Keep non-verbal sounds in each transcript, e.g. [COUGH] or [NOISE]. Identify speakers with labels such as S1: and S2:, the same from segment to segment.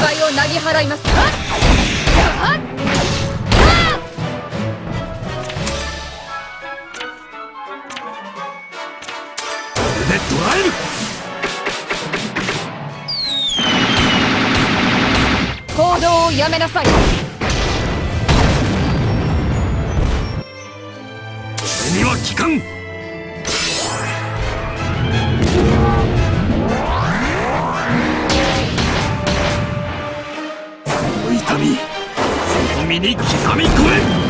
S1: 害をなぎ払います。
S2: でえる
S1: 行動をやめなさい。
S2: 俺には効かんその身に刻み込め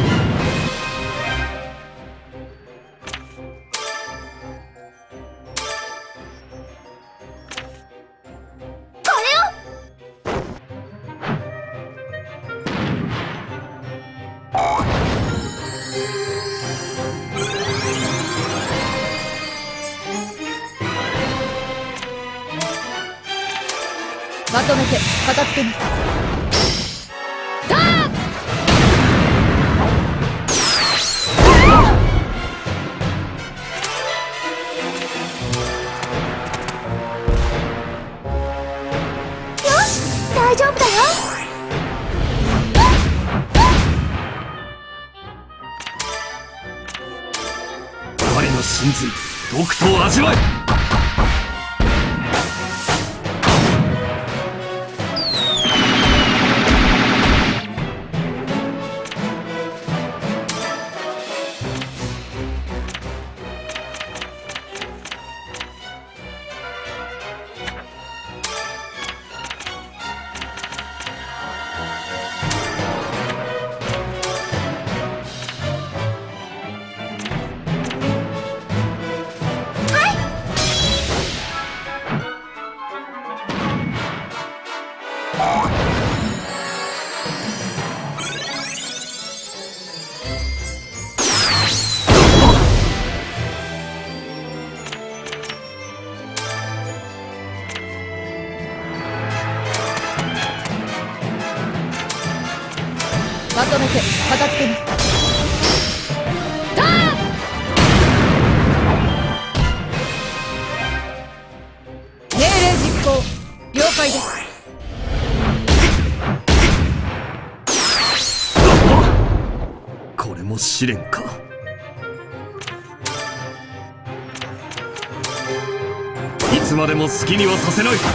S2: 好き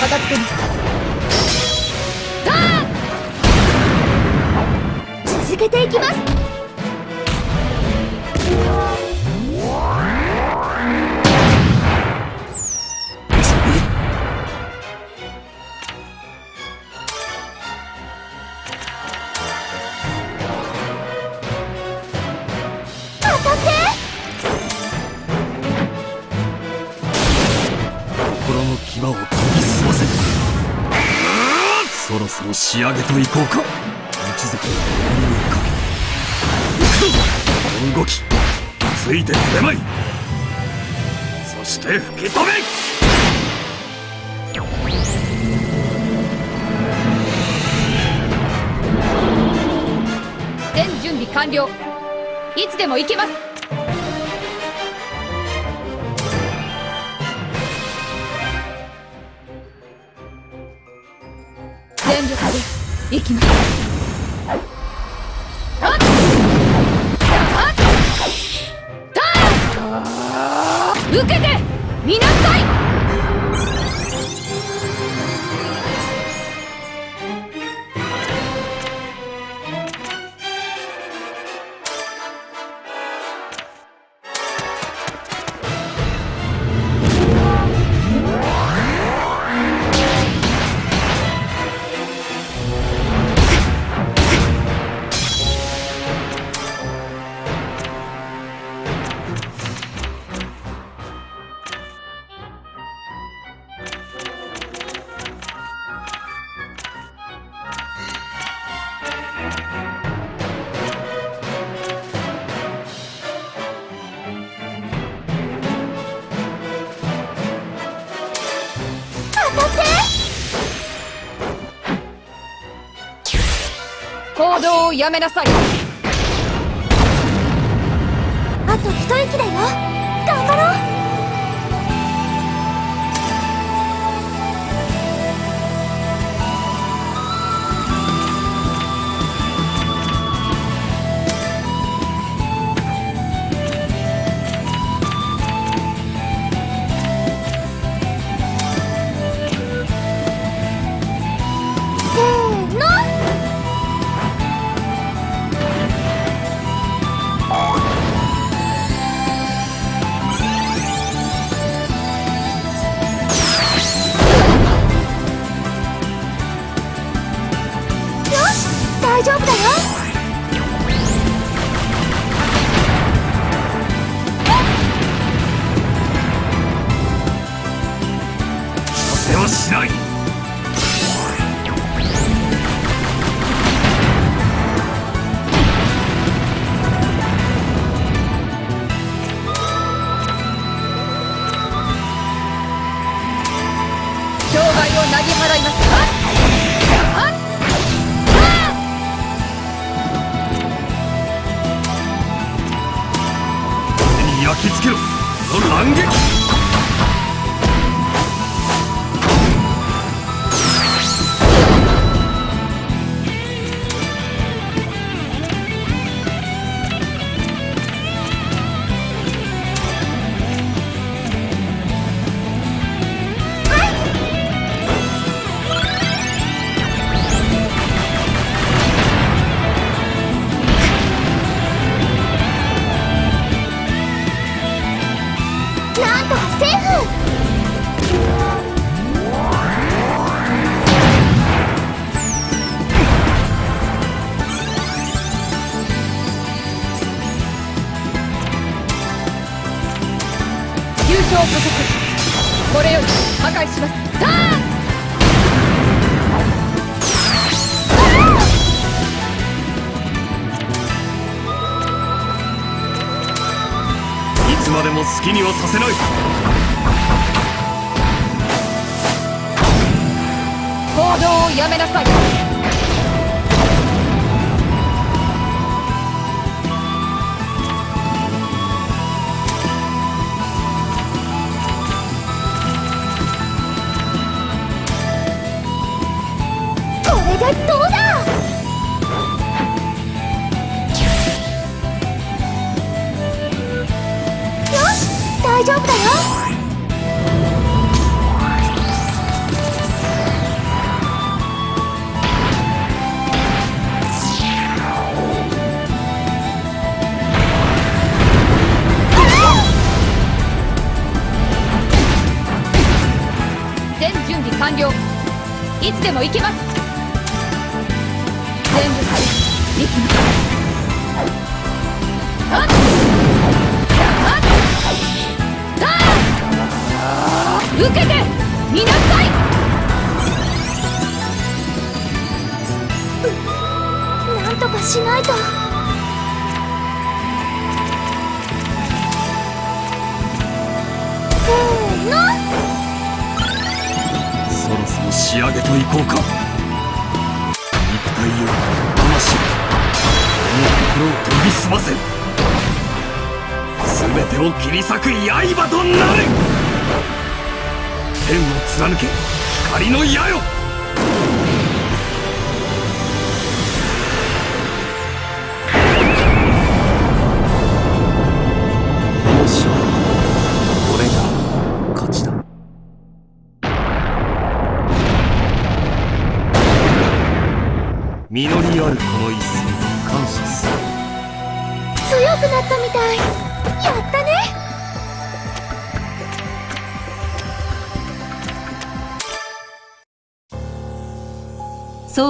S1: 片付けに
S3: 続けていきます。
S2: ろそろ仕上げといこうか。一族の守りをかけて行くぞ。この動きついてくれまい。そして吹き飛べ。
S1: 全準備完了。いつでも行けます。カメ
S2: ラ作業きつけろ。その乱撃。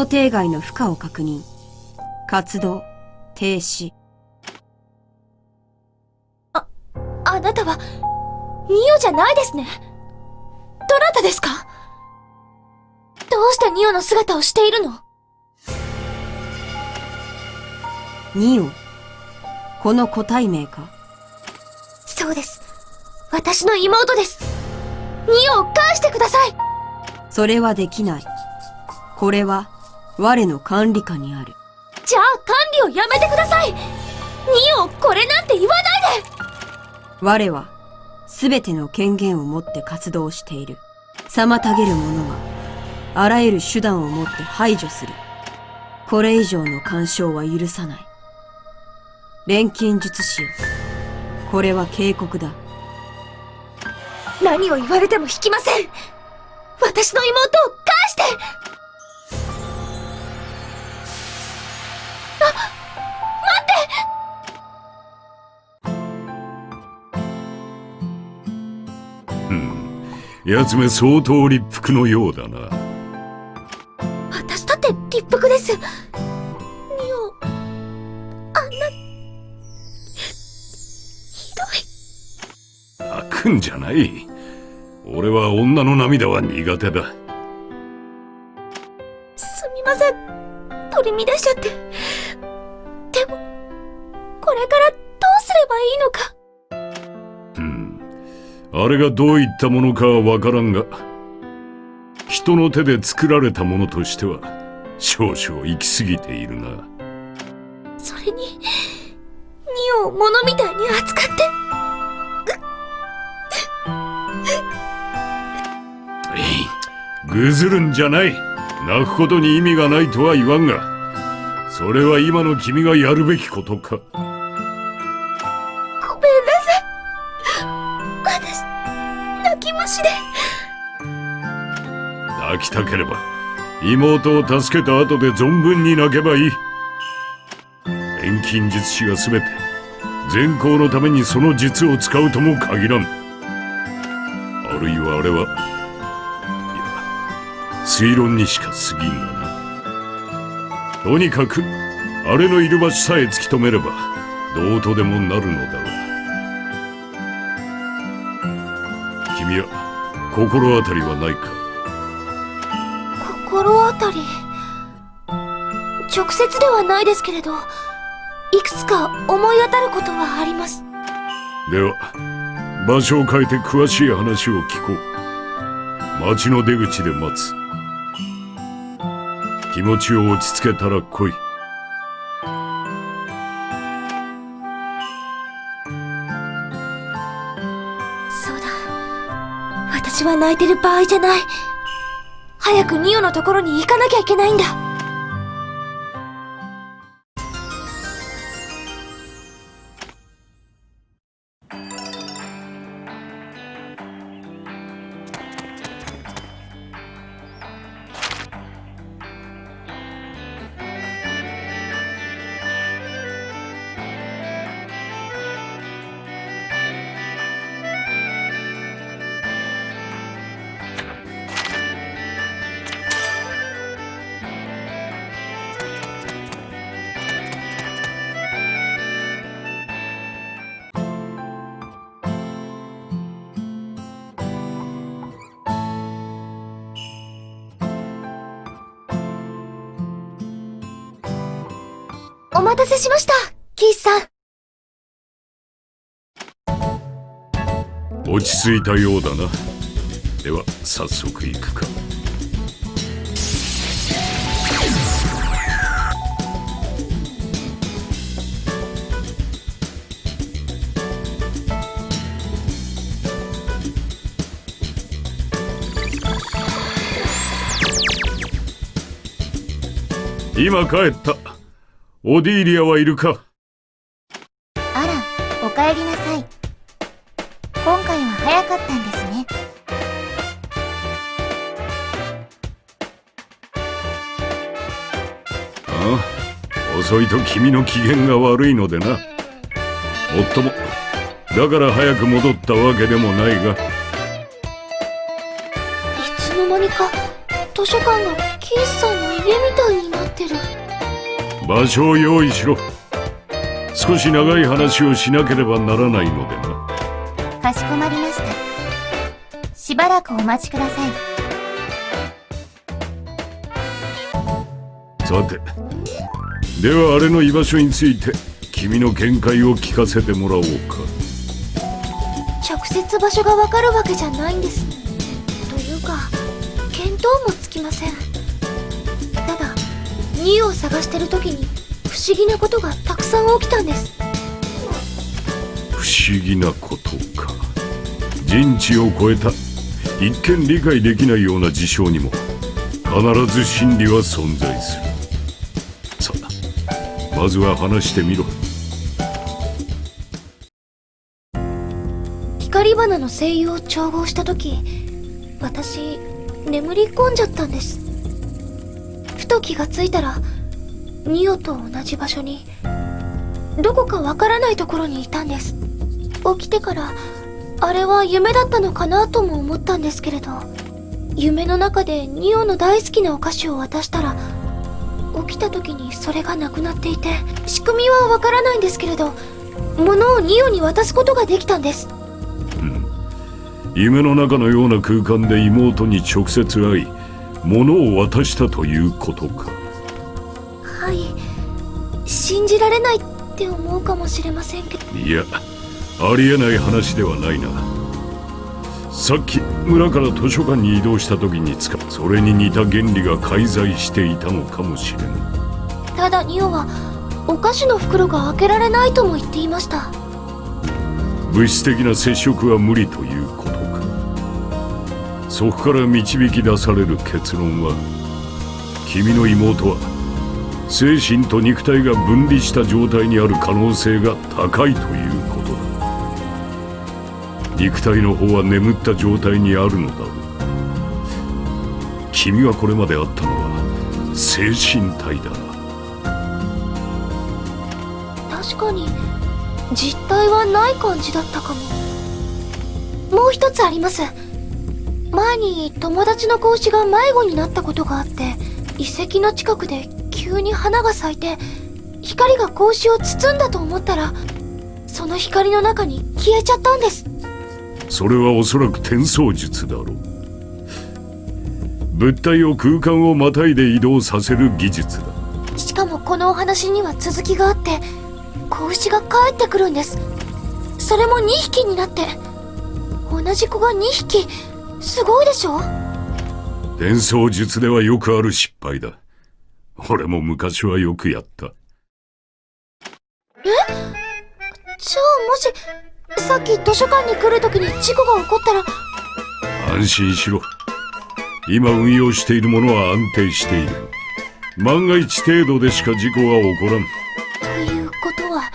S4: 定外の負荷を確認。活動、停止。
S5: あ、あなたは、ミオじゃないですね。どなたですか？どうしてニオの姿をしているの？
S4: ニオ。この個体名か？
S5: そうです。私の妹です。ニオを返してください
S4: それはできない。これは我の管理下にある。
S5: じゃあ管理をやめてください。ニオこれなんて言わないで。
S4: 我は全ての権限を持って活動している。妨げる者はあらゆる手段を持って排除する。これ以上の干渉は許さない。錬金術師よ。これは警告だ。
S5: 何を言われても引きません。私の妹を返して。
S6: 奴め相当立腹のようだな。
S5: 私だって立腹です。ニオあんなひどい。
S6: 泣くんじゃない。俺は女の涙は苦手だあれがどういったものかはわからんが人の手で作られたものとしては少々行き過ぎているな。
S5: それにニオを物みたいに扱って。
S6: ぐずるんじゃない。泣くことに意味がないとは言わんがそれは今の君がやるべきことか
S5: き
S6: たければ妹を助けた後で存分に泣けばいい。錬金術師が全て善行のためにその術を使うとも限らん。あるいはあれはいや推論にしか過ぎんがな。とにかくあれのいる場所さえ突き止めればどうとでもなるのだわ君は心当たりはないか？
S5: 心当たり。直接ではないですけれどいくつか思い当たることはあります。
S6: では場所を変えて詳しい話を聞こう。町の出口で待つ。気持ちを落ち着けたら来い。
S5: そうだ。私は泣いてる場合じゃない早くニオのところに行かなきゃいけないんだ。たせしましたキースさん。
S6: 落ち着いたようだな。では早速行くか。今帰った。オディーリアはいるか？
S7: あら、お帰りなさい。今回は早かったんですね。
S6: ああ遅いと君の機嫌が悪いのでなもっともだから早く戻ったわけでもないが
S5: いつの間にか図書館が
S6: 場所を用意しろ。少し長い話をしなければならないのでな。
S7: かしこまりました。しばらくお待ちください。
S6: さてではあれの居場所について君の見解を聞かせてもらおうか。
S5: 直接場所がわかるわけじゃないんです。というか見当もつきませんただニューを探してる時に不思議なことがたくさん起きたんです。
S6: 不思議なことか。人知を超えた。一見理解できないような事象にも必ず真理は存在する。さあまずは話してみろ。
S5: 光花の声優を調合した時私眠り込んじゃったんですふと気がついたらニオと同じ場所にどこかわからないところにいたんです。起きてからあれは夢だったのかなとも思ったんですけれど夢の中でニオの大好きなお菓子を渡したら起きた時にそれがなくなっていて仕組みはわからないんですけれど物をニオに渡すことができたんです。
S6: 夢の中のような空間で妹に直接会い物を渡したということか。
S5: はい。信じられないって思うかもしれませんけど。
S6: いやありえない話ではないな。さっき村から図書館に移動した時に使うそれに似た原理が介在していたのかもしれぬ。
S5: ただニオはお菓子の袋が開けられないとも言っていました。
S6: 物質的な接触は無理とそこから導き出される結論は君の妹は精神と肉体が分離した状態にある可能性が高いということだ。肉体の方は眠った状態にあるのだ。ろう君がこれまであったのは精神体だ。
S5: 確かに実体はない感じだったかも。もう一つあります。前に友達の子牛が迷子になったことがあって遺跡の近くで急に花が咲いて光が子牛を包んだと思ったらその光の中に消えちゃったんです。
S6: それはおそらく転送術だろう。物体を空間をまたいで移動させる技術だ。
S5: しかもこのお話には続きがあって子牛が帰ってくるんです。それも2匹になって同じ子が2匹すごいでしょ？
S6: 転送術ではよくある失敗だ。俺も昔はよくやった。
S5: じゃあもしさっき図書館に来る時に事故が起こったら？
S6: 安心しろ。今運用しているものは安定している。万が一程度でしか事故は起こらん。
S5: ということは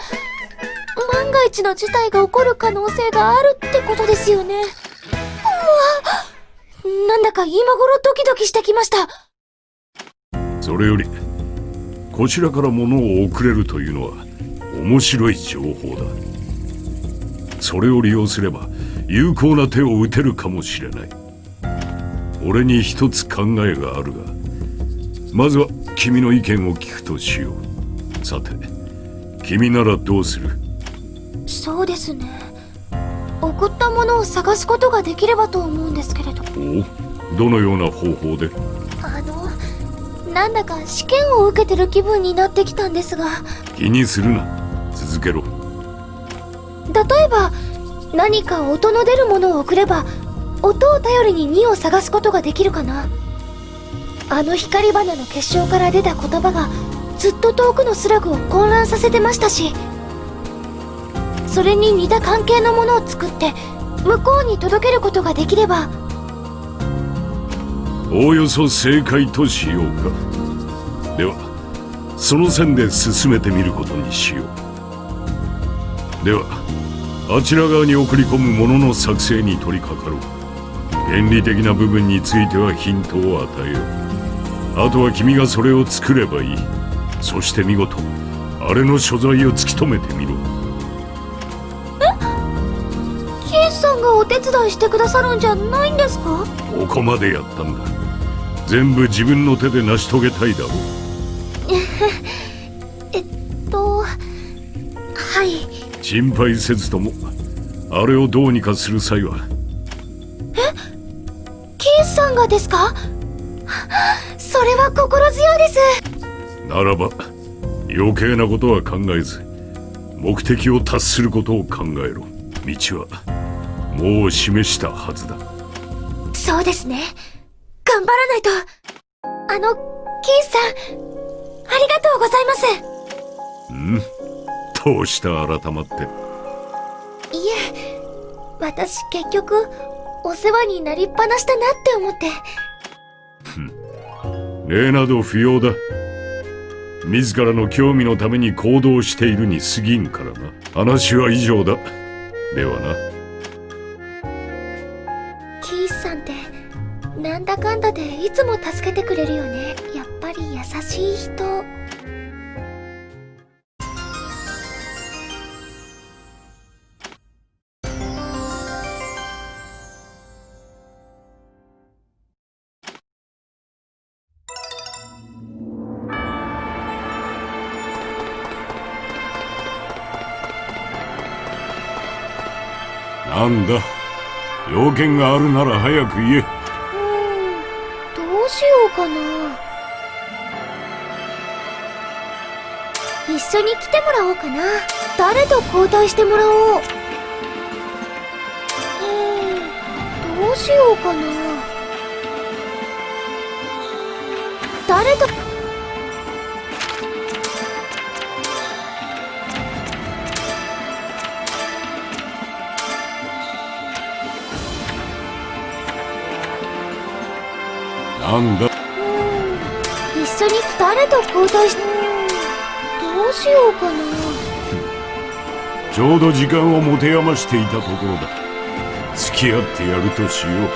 S5: 万が一の事態が起こる可能性があるってことですよねなんだか今頃ドキドキしてきました。
S6: それよりこちらから物を送れるというのは面白い情報だ。それを利用すれば有効な手を打てるかもしれない。俺に一つ考えがあるがまずは君の意見を聞くとしよう。さて君ならどうする？
S5: そうですね送ったものを探すことができればと思うんですけれど。
S6: おどのような方法で？
S5: あのなんだか試験を受けてる気分になってきたんですが。
S6: 気にするな。続けろ。
S5: 例えば何か音の出るものを送れば音を頼りに2を探すことができるかな。あの光花の結晶から出た言葉がずっと遠くのスラグを混乱させてましたしそれに似た関係のものを作って向こうに届けることができれば。
S6: おおよそ正解としようか。ではその線で進めてみることにしよう。ではあちら側に送り込むものの作成に取り掛かろう。原理的な部分についてはヒントを与えよう。あとは君がそれを作ればいい。そして見事あれの所在を突き止めてみろ。
S5: がお手伝いしてくださるんじゃないんですか？
S6: ここまでやったんだ。全部自分の手で成し遂げたいだろう。
S5: えっとはい。
S6: 心配せずともあれをどうにかする際は。
S5: キースさんがですか？それは心強いです。
S6: ならば余計なことは考えず目的を達することを考えろ。道はもう示したはずだ。
S5: そうですね。頑張らないと。あのキースさんありがとうございます。
S6: どうした改まって？
S5: いえ私結局お世話になりっぱなしだなって思って。
S6: 礼など不要だ。自らの興味のために行動しているに過ぎんからな。話は以上だ。ではな
S5: なんだかんだでいつも助けてくれるよね。やっぱり優しい人。
S6: なんだ？要件があるなら早く言え。
S5: しようかな。一緒に来てもらおうかな。誰と交代してもらおう。うんどうしようかな。誰と
S6: なんだ？
S5: うーん。一緒に誰と交代しどうしようかな。
S6: ちょうど時間を持て余していたところだ。付き合ってやるとしよう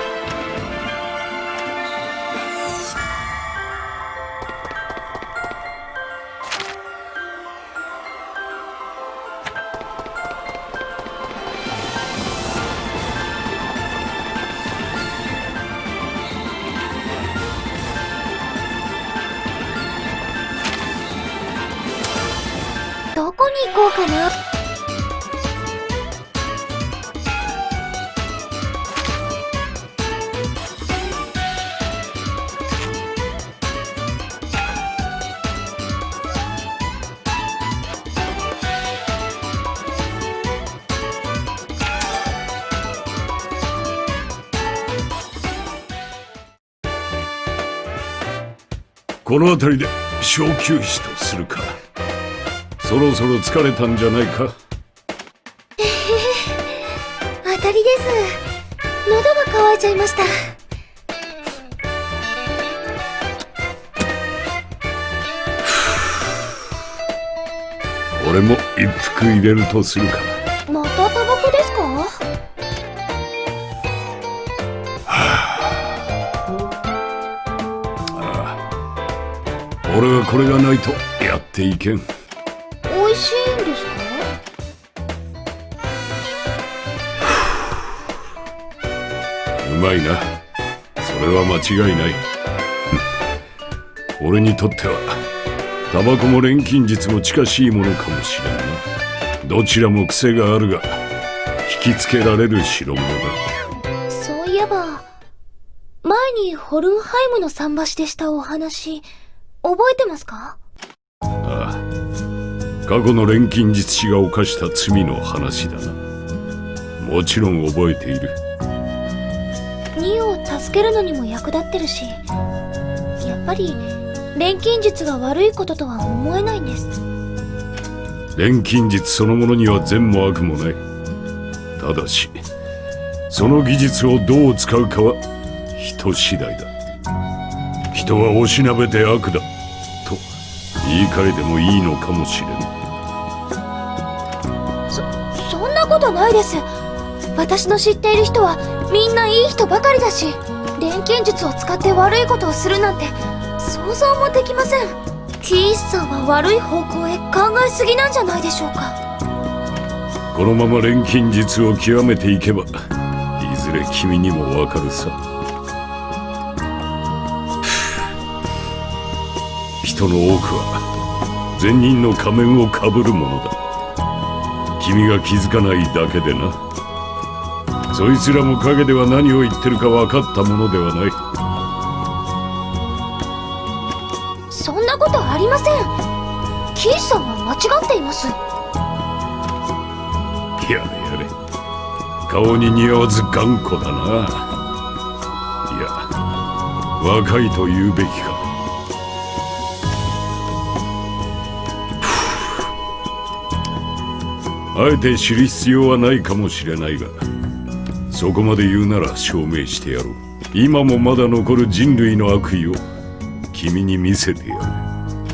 S5: こ
S6: の辺りで小休止とするか。そろそろ疲れたんじゃないか？
S5: 当たりです。喉が渇いちゃいました。[SIGHS]
S6: 俺も一服入れるとする
S5: か
S6: 俺はこれがないとやっていけん。
S5: 美味しいんですか？
S6: うまいな。それは間違いない。[LAUGHS] 俺にとってはタバコも錬金術も近しいものかもしれんな。どちらも癖があるが引きつけられる代物だ。
S5: そういえば前にホルンハイムの桟橋でしたお話覚えてますか？
S6: ああ。過去の錬金術師が犯した罪の話だな。もちろん覚えている。
S5: ニオを助けるのにも役立ってるしやっぱり錬金術が悪いこととは思えないんです。
S6: 錬金術そのものには善も悪もない。ただしその技術をどう使うかは人次第だ。人はおしなべて悪だ。と言い換えてもいいのかもしれん。
S5: そそんなことないです。私の知っている人はみんないい人ばかりだし錬金術を使って悪いことをするなんて想像もできません。キースさんは悪い方向へ考えすぎなんじゃないでしょうか。
S6: このまま錬金術を極めていけばいずれ君にもわかるさ人の多くは善人の仮面をかぶるものだ。君が気づかないだけでな。そいつらも陰では何を言ってるか分かったものではない。
S5: そんなことありません。キースさんは間違っています。
S6: やれやれ。顔に似合わず頑固だな。いや若いと言うべきかあえて知る必要はないかもしれないがそこまで言うなら証明してやろう。今もまだ残る人類の悪意を君に見せてやる。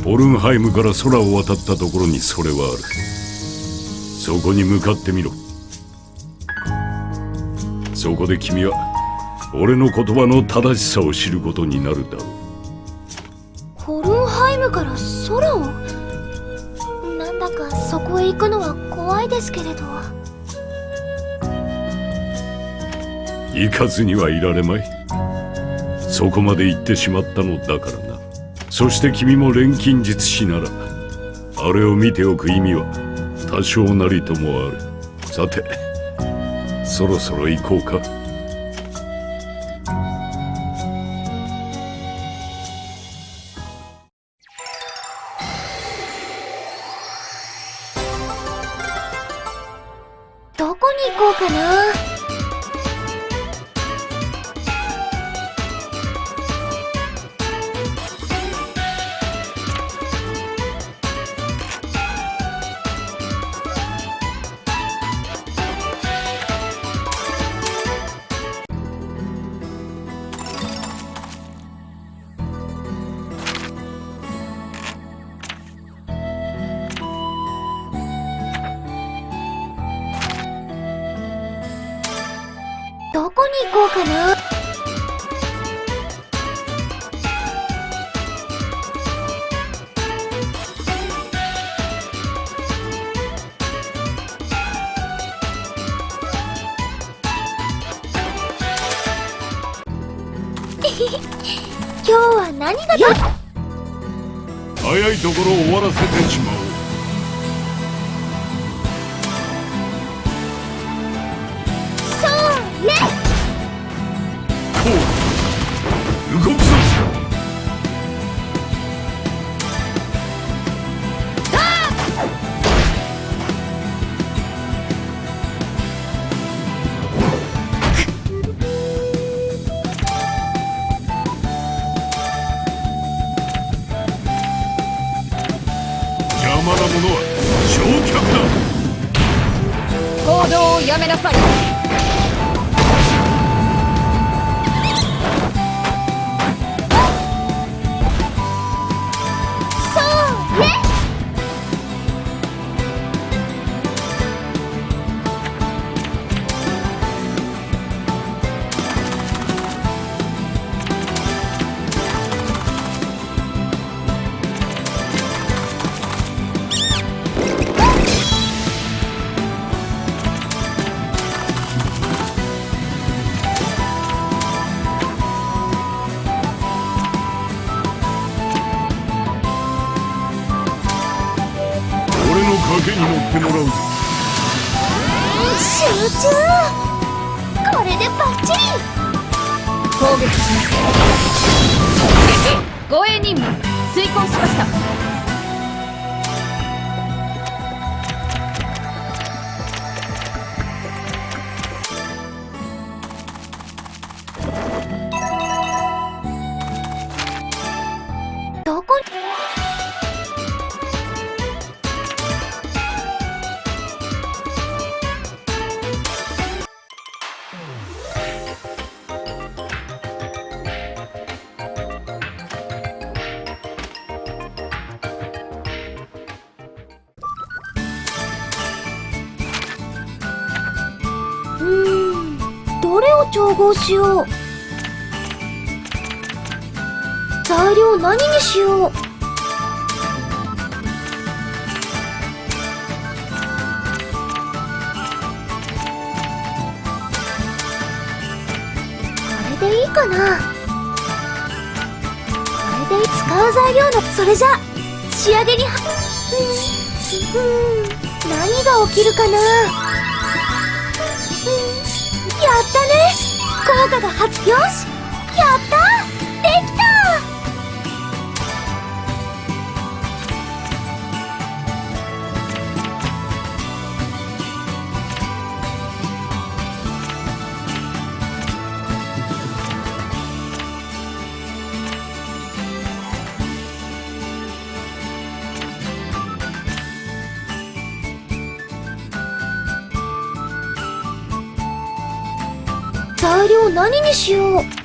S6: オルンハイムから空を渡ったところにそれはある。そこに向かってみろ。そこで君は俺の言葉の正しさを知ることになるだろう。
S5: 行
S6: かずにはいられまい。そこまで行ってしまったのだからな。そして君も錬金術師ならあれを見ておく意味は多少なりともある。さてそろそろ行こうか。ところ終わらせてしまおう
S5: れ
S1: を
S5: 調合しよう材料何にしようこれでいいかなこれで使う材料のそれじゃ仕上げにはうんうん。何が起きるかなやったね。効果が発表し。何にしよう。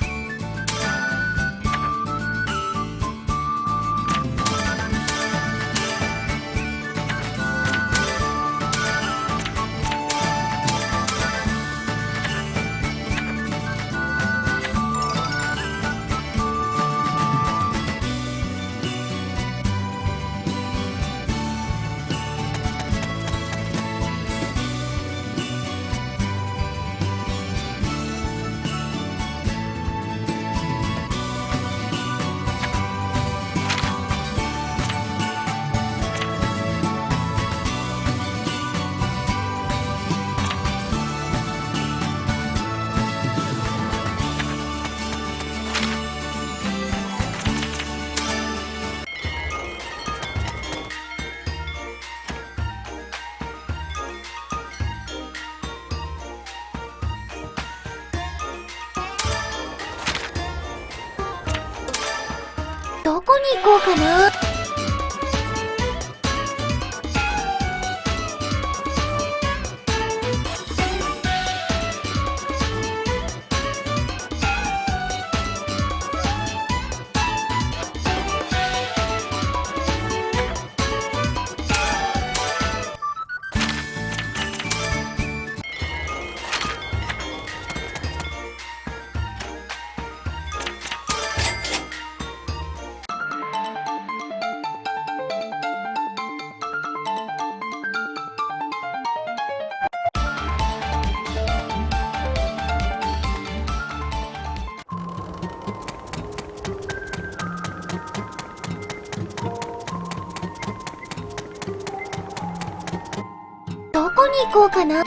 S5: うかな？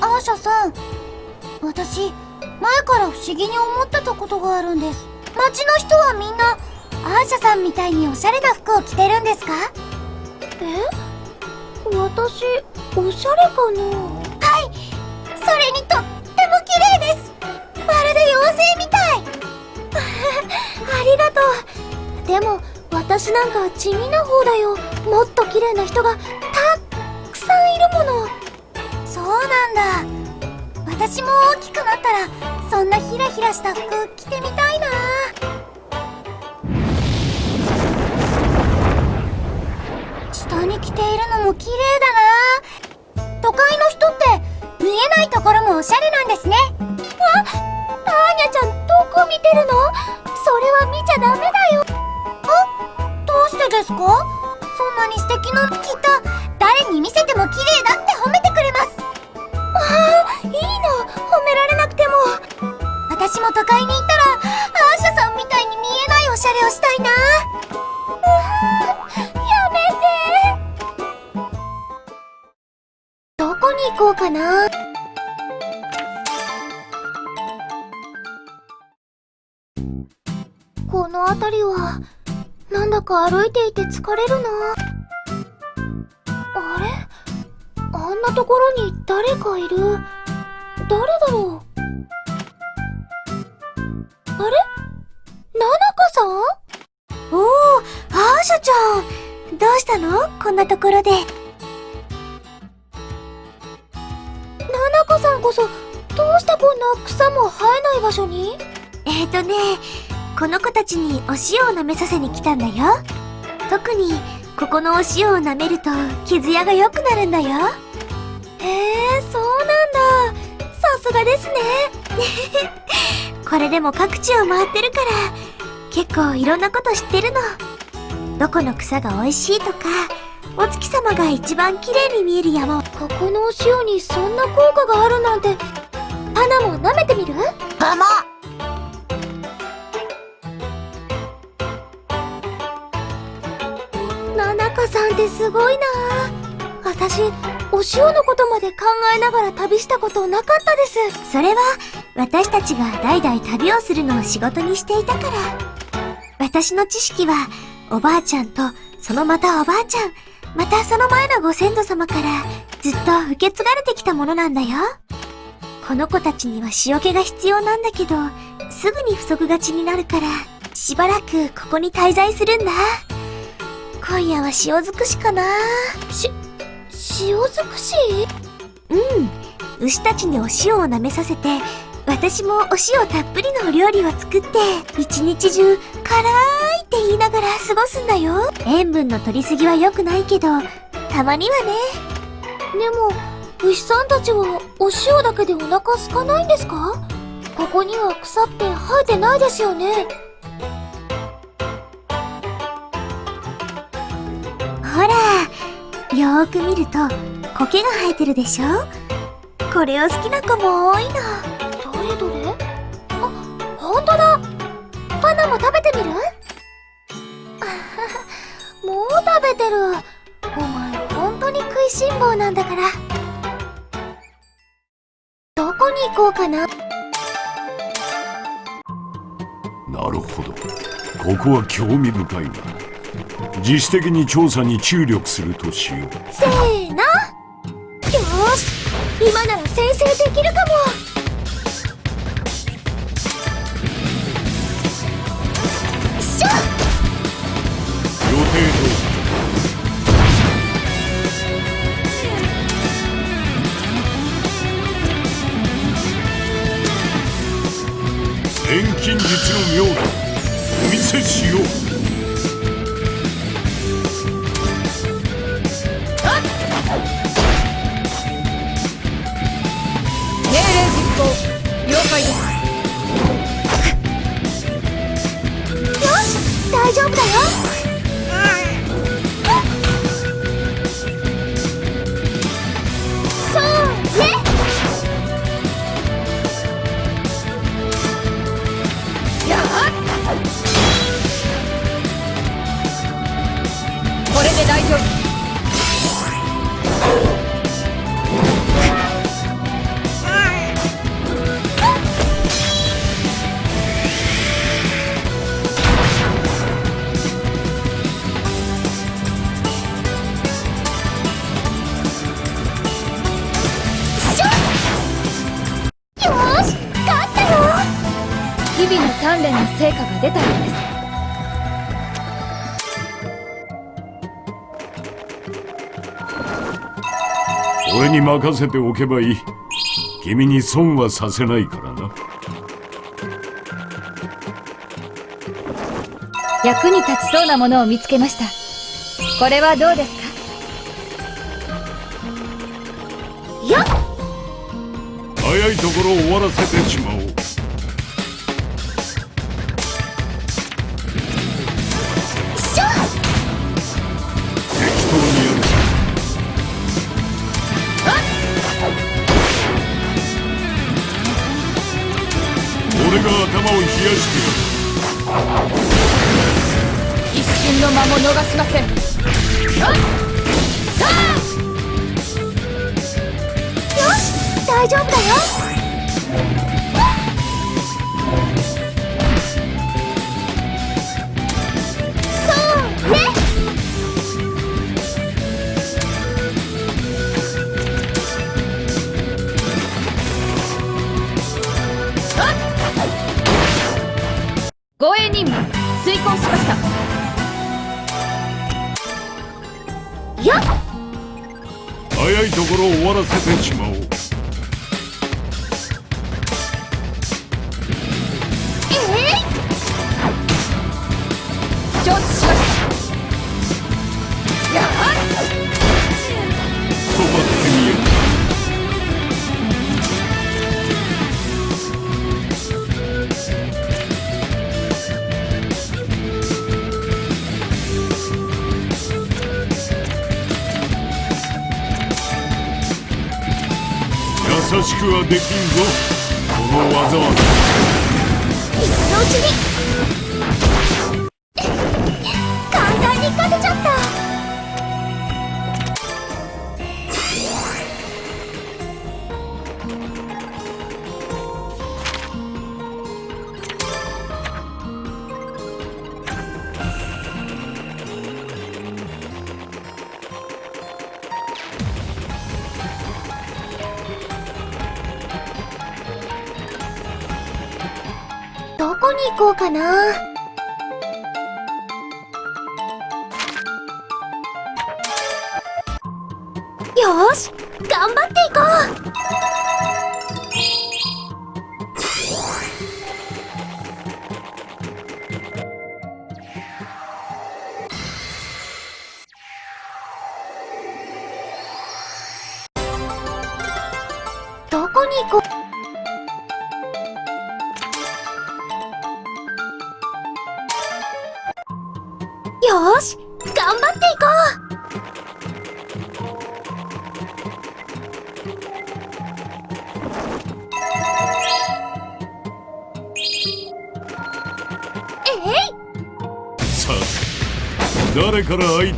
S3: アーシャさん、私、前から不思議に思ってたことがあるんです。街の人はみんな、アーシャさんみたいにおしゃれな服を着てるんですか？
S5: え？私、おしゃれかな？地味な方だよ。もっと綺麗な人がたっくさんいるもの。
S3: そうなんだ。私も大きくなったら、そんなヒラヒラした服着てみたいな。下に着ているのも綺麗だな。都会の人って見えないところもおしゃれなんですね。
S5: あ、アーニャちゃんどこ見てるの？それは見ちゃダメだよ。
S3: ですか？そんなに素敵なのきっと誰に見せても綺麗だって褒めてくれます。
S5: ああ、いいの。褒められなくても。
S3: 私も都会に行ったら、
S5: 歩いて疲れるな。あれ？あんなところに誰かいる？誰だろう？あれ？ナナカさん？
S3: おお、アーシャちゃん。どうしたの？こんなところで。
S5: ナナカさんこそ、どうしてこんな草も生えない場所に？
S3: えーとね、この子たちにお塩を舐めさせに来たんだよ。特に、ここのお塩を舐めると、傷やが良くなるんだよ。
S5: へえ、そうなんだ。さすがですね。[LAUGHS]
S3: これでも各地を回ってるから、結構いろんなこと知ってるの。どこの草が美味しいとか、お月様が一番綺麗に見える山を。
S5: ここのお塩にそんな効果があるなんて、花も舐めてみる？
S3: マ
S5: ってすごいな私、お塩のことまで考えながら旅したことなかったです。
S3: それは、私たちが代々旅をするのを仕事にしていたから。私の知識は、おばあちゃんと、そのまたおばあちゃん、またその前のご先祖様から、ずっと受け継がれてきたものなんだよ。この子たちには塩気が必要なんだけど、すぐに不足がちになるから、しばらくここに滞在するんだ。今夜は塩尽くしかな
S5: し、塩尽くし？
S3: うん。牛たちにお塩を舐めさせて、私もお塩たっぷりのお料理を作って、一日中、辛いって言いながら過ごすんだよ。塩分の取りすぎは良くないけど、たまにはね。
S5: でも、牛さんたちはお塩だけでお腹空かないんですか？ここには草って生えてないですよね。
S3: ほら、よーく見ると、苔が生えてるでしょ？これを好きな子も多いの。
S5: どれどれ？あ、ほんとだ。パナも食べてみる？[LAUGHS] もう食べてる。お前本当に食いしん坊なんだから。どこに行こうかな？
S6: なるほど。ここは興味深いが自主的に調査に注力するとしよう。
S5: せーの。よし。今なら先制できるかも。
S6: 任せておけばいい。君に損はさせないからな。
S1: 役に立ちそうなものを見つけました。これはどうですか？
S6: 早いところ終わらせてしまおう
S5: し
S6: くはできんぞ。この技は。
S5: 今のうちに。かな。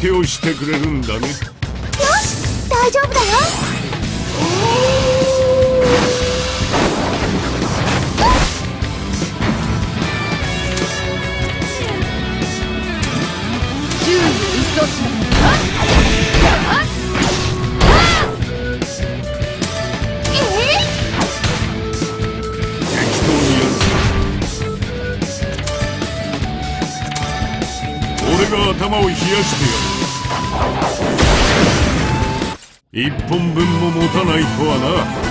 S6: 手をしてくれるんだね。
S1: 一
S6: 本分も持たないとはな。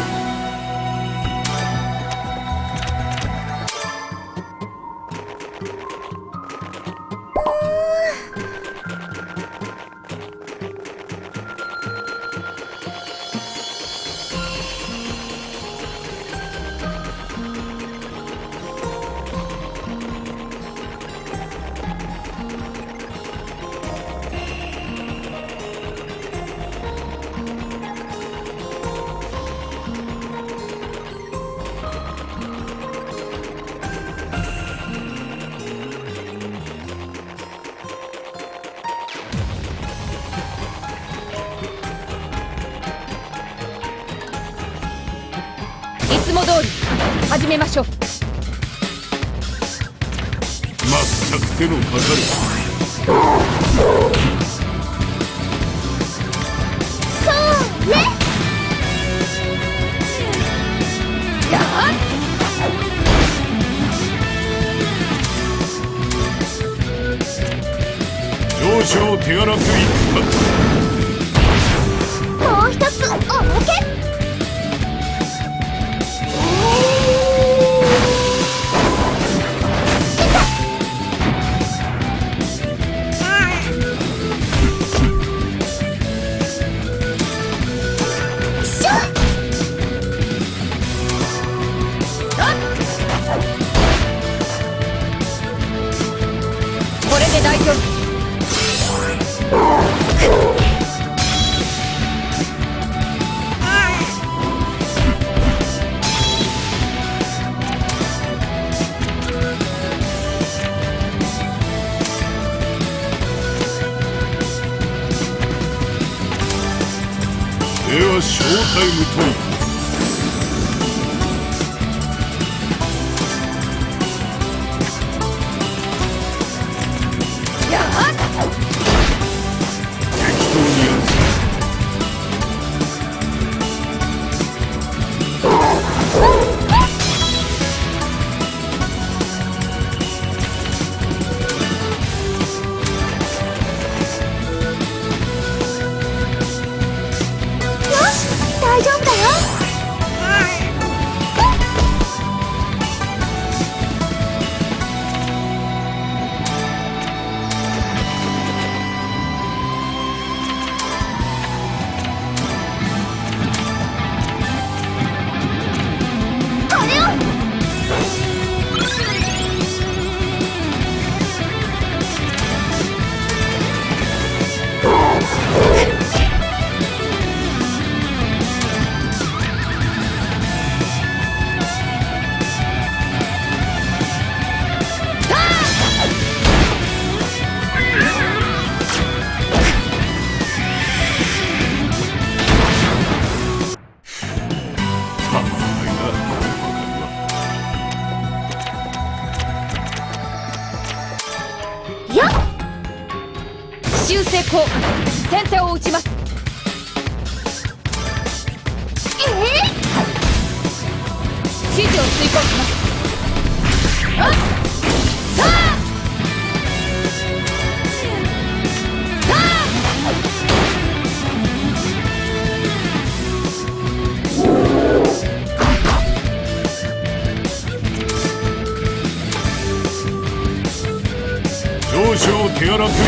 S6: Europe.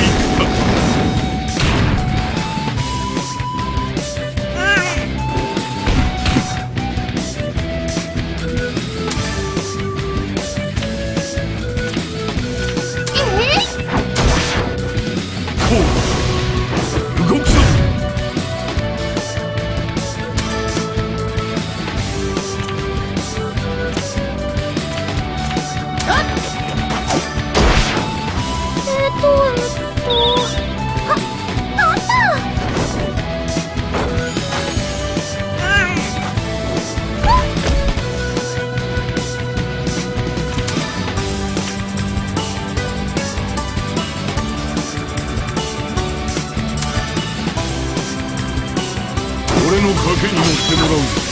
S6: Dragon Monster Rose.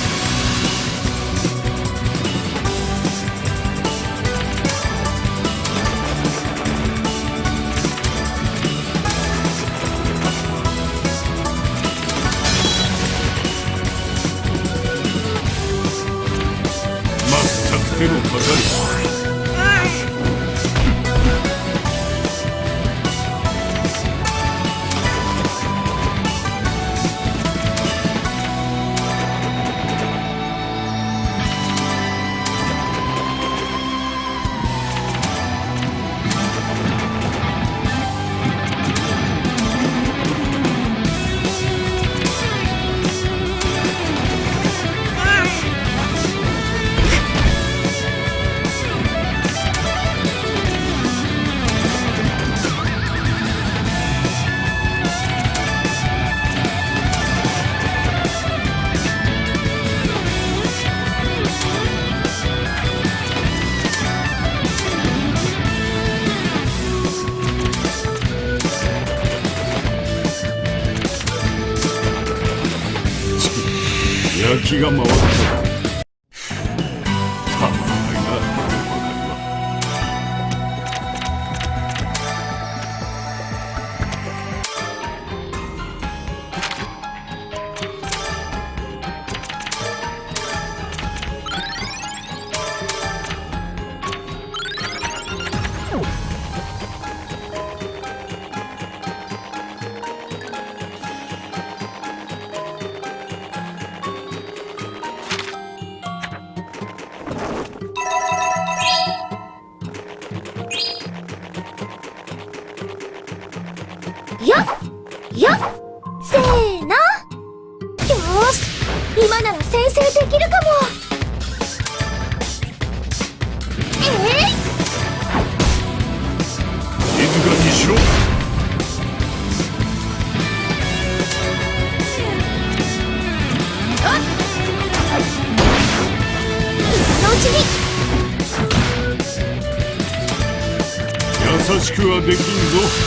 S6: Lujo.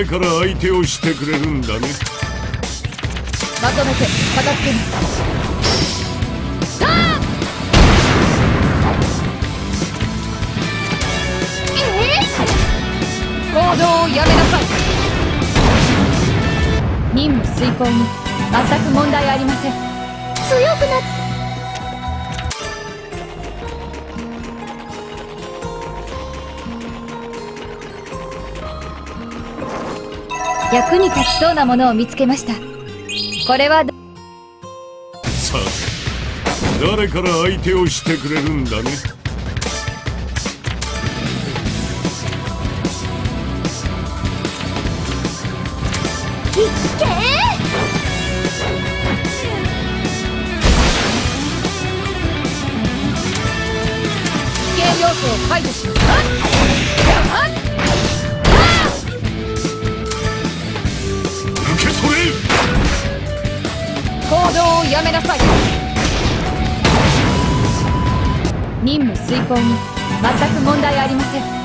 S6: 前から相手をしてくれるんだね。
S1: まとめて片付けま、やめなさい。任務遂行に全く問題ありません。
S5: 強くなって
S1: 役に立ちそうなものを見つけました。これはさあ
S6: 誰から相手をしてくれるんだね？
S1: 必見要素を解除します。行動をやめなさい。任務遂行に全く問題ありません。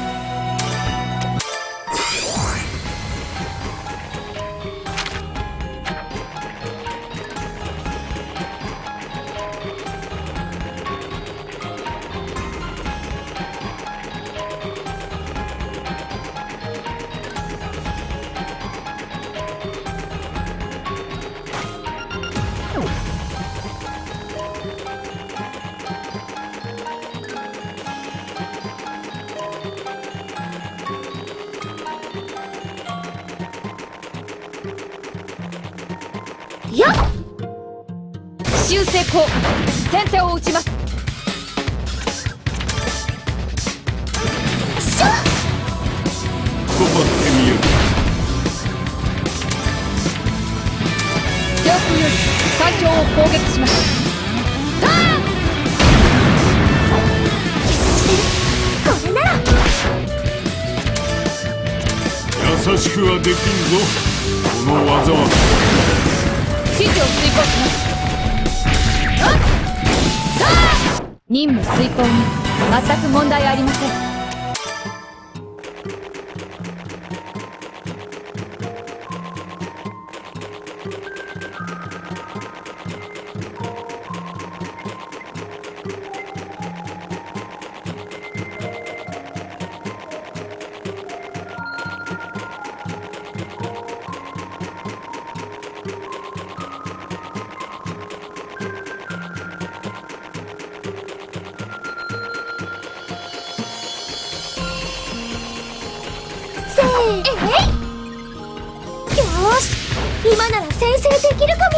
S5: 今なら先制できるかも。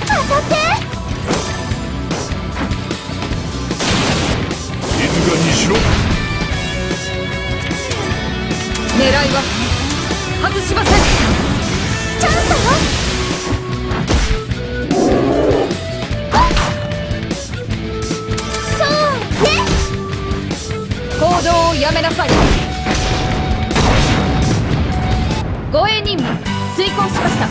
S5: 当たって。
S6: 静かにしろ
S1: 狙いは外しません。
S5: チャンスだよ。そうね。
S1: 行動をやめなさい護衛任務遂行しました。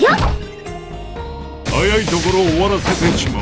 S5: やっ！
S6: 早いところ終わらせてしまおう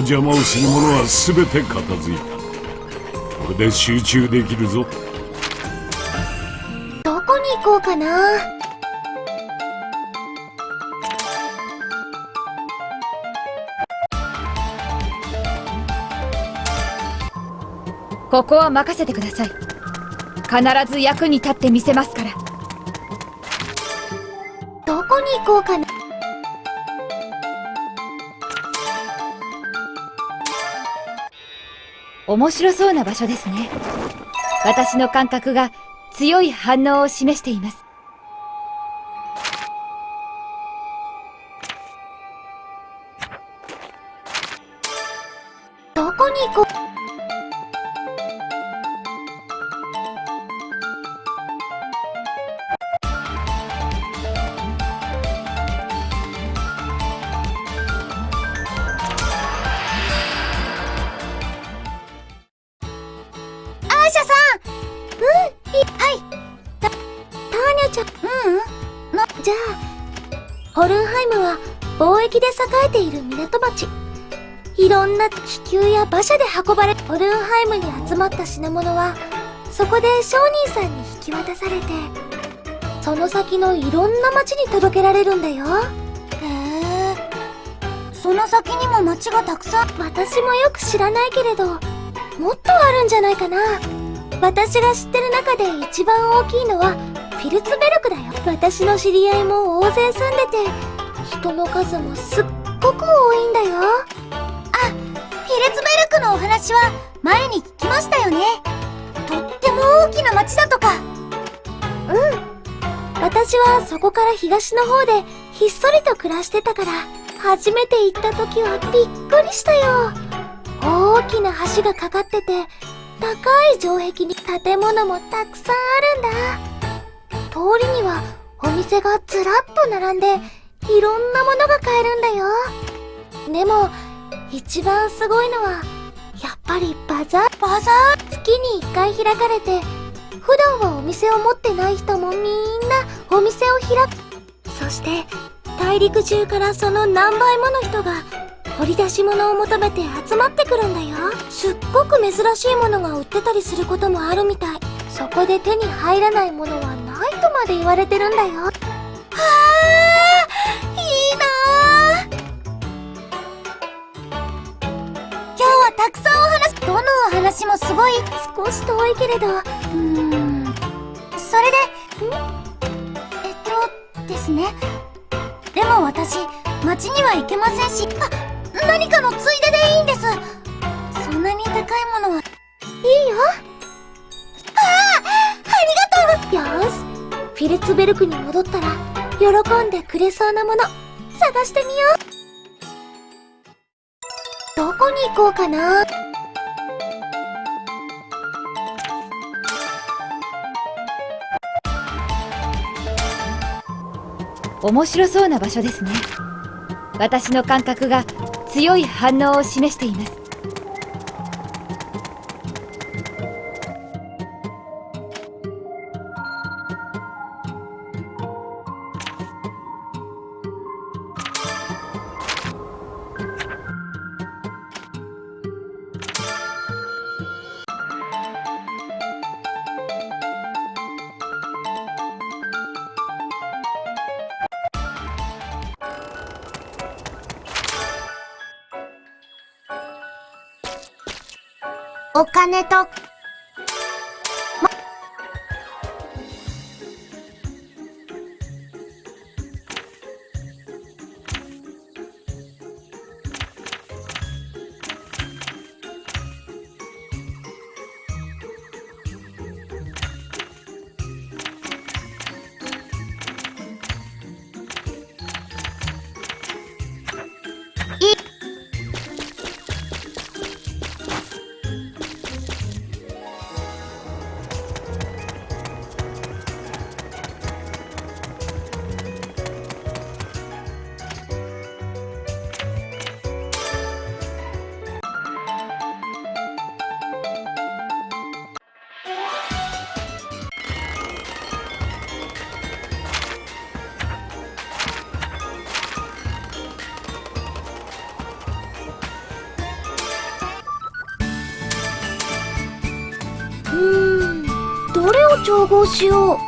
S6: 邪魔をする者は全て片付いた。これで集中できるぞ。
S5: どこに行こうかな。
S1: ここは任せてください。必ず役に立ってみせますから。
S5: どこに行こうかな
S1: 面白そうな場所ですね。私の感覚が強い反応を示しています。
S5: どこに行こう？気球や馬車で運ばれ、オルンハイムに集まった品物は、そこで商人さんに引き渡されて、その先のいろんな町に届けられるんだよ。
S8: へえ。その先にも街がたくさん。
S5: 私もよく知らないけれど、もっとあるんじゃないかな。私が知ってる中で一番大きいのは、フィルツベルクだよ。私の知り合いも大勢住んでて、人の数もすっごく多いんだよ。
S8: フィルツベルクのお話は前に聞きましたよね。とっても大きな街だとかうん。
S5: 私はそこから東の方でひっそりと暮らしてたから、初めて行った時はびっくりしたよ。大きな橋がかかってて、高い城壁に建物もたくさんあるんだ。通りにはお店がずらっと並んで、いろんなものが買えるんだよ。でも、一番すごいのは、やっぱりバザー。バザー？月に一回開かれて、普段はお店を持ってない人もみんなお店を開く。そして、大陸中からその何倍もの人が掘り出し物を求めて集まってくるんだよ。すっごく珍しいものが売ってたりすることもあるみたい。そこで手に入らないものはないとまで言われてるんだよ。はあ、いいなあ
S8: はたくさんお話、どのお話もすごい。
S5: 少し遠いけれど、
S8: うーん。それで、ん？えっと、ですね。でも私、街には行けませんし、あ、何かのついででいいんです。そんなに高いものは、
S5: いいよ。ああ、ありがとうよし。フィルツベルクに戻ったら、喜んでくれそうなもの、探してみよう。どこに行こうかな？
S1: 面白そうな場所ですね私の感覚が強い反応を示しています
S8: 金と、
S5: 調合しよう。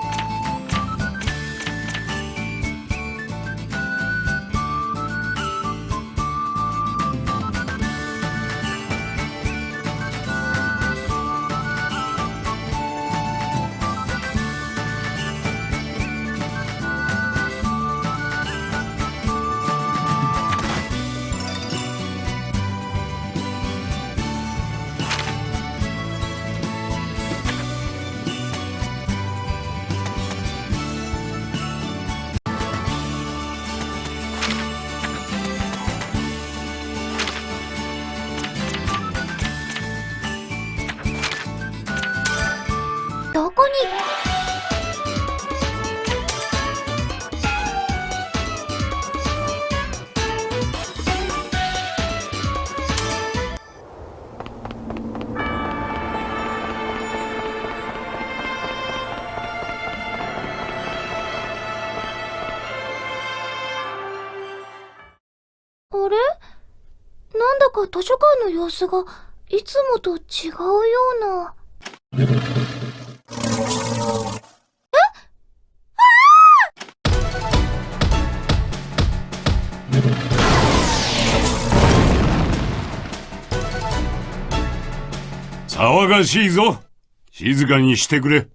S7: の様子がいつもと違うような。
S6: 騒がしいぞ静かにしてくれ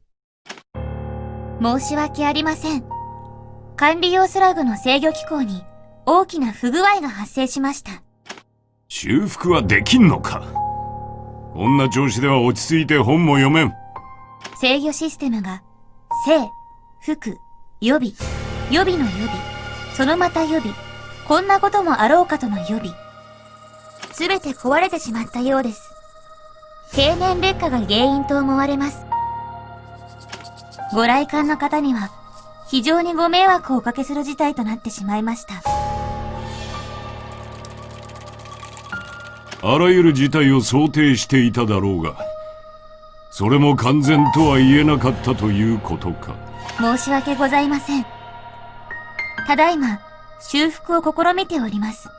S7: 申し訳ありません。管理用スラグの制御機構に大きな不具合が発生しました。
S6: 修復はできんのか？こんな調子では落ち着いて本も読めん
S7: 制御システムが、正、服、予備、予備の予備、そのまた予備、こんなこともあろうかとの予備。すべて壊れてしまったようです。経年劣化が原因と思われます。ご来館の方には、非常にご迷惑をおかけする事態となってしまいました。
S6: あらゆる事態を想定していただろうがそれも完全とは言えなかったということか
S7: 申し訳ございません。ただいま、修復を試みております。よ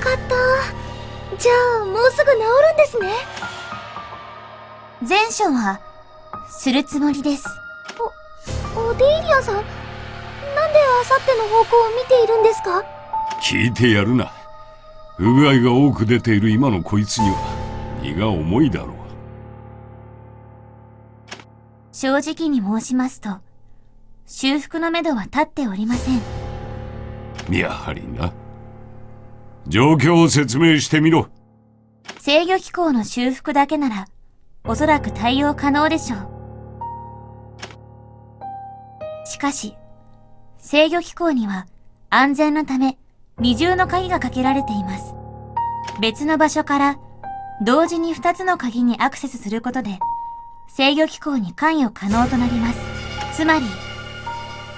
S7: かった。じゃあ、もうすぐ治るんですね。前処は、するつもりです。お、オデイリアさんなんであさっての方向を見ているんですか？
S6: 聞いてやるな不具合が多く出ている今のこいつには荷が重いだろ
S7: 正直に申しますと、修復のめどは立っておりません。
S6: うやはりな状況を説明してみろ
S7: 制御機構の修復だけなら、おそらく対応可能でしょう。しかし、制御機構には安全のため二重の鍵がかけられています。別の場所から同時に二つの鍵にアクセスすることで制御機構に関与可能となります。つまり、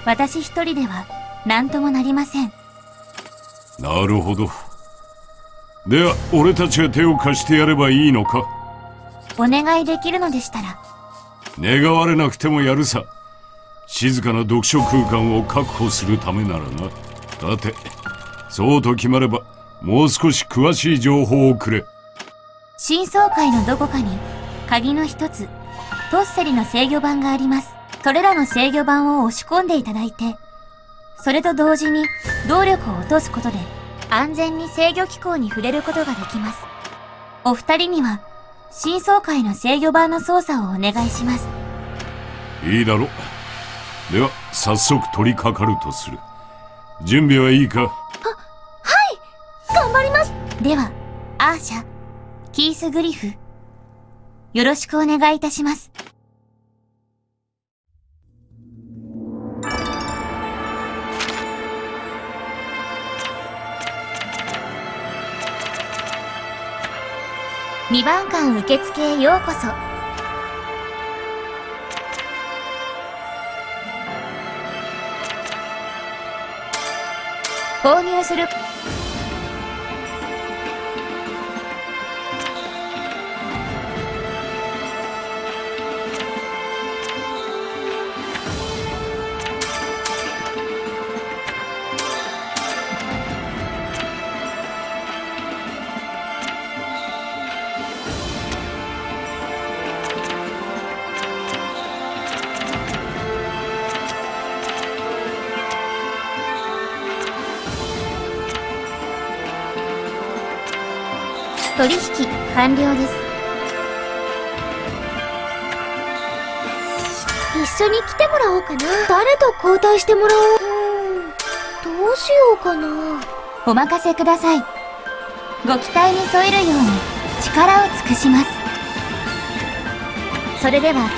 S7: 私一人では何ともなりません。
S6: なるほどでは俺たちが手を貸してやればいいのか？
S7: お願いできるのでしたら、
S6: 願われなくてもやるさ静かな読書空間を確保するためならなさてそうと決まればもう少し詳しい情報をくれ
S7: 新総会のどこかに鍵の一つ、トッセリの制御盤があります。それらの制御盤を押し込んでいただいて、それと同時に動力を落とすことで安全に制御機構に触れることができます。お二人には新総会の制御盤の操作をお願いします。
S6: いいだろうでは早速取り掛かるとする準備はいいか？
S7: 頑張りますでは、アーシャ、キース・グリフ、よろしくお願いいたします。2番館受付へようこそ。購入する取引完了です。一緒に来てもらおうかな。誰と交代してもらおう。どうしようかな。お任せください。ご期待に添えるように力を尽くします。それでは、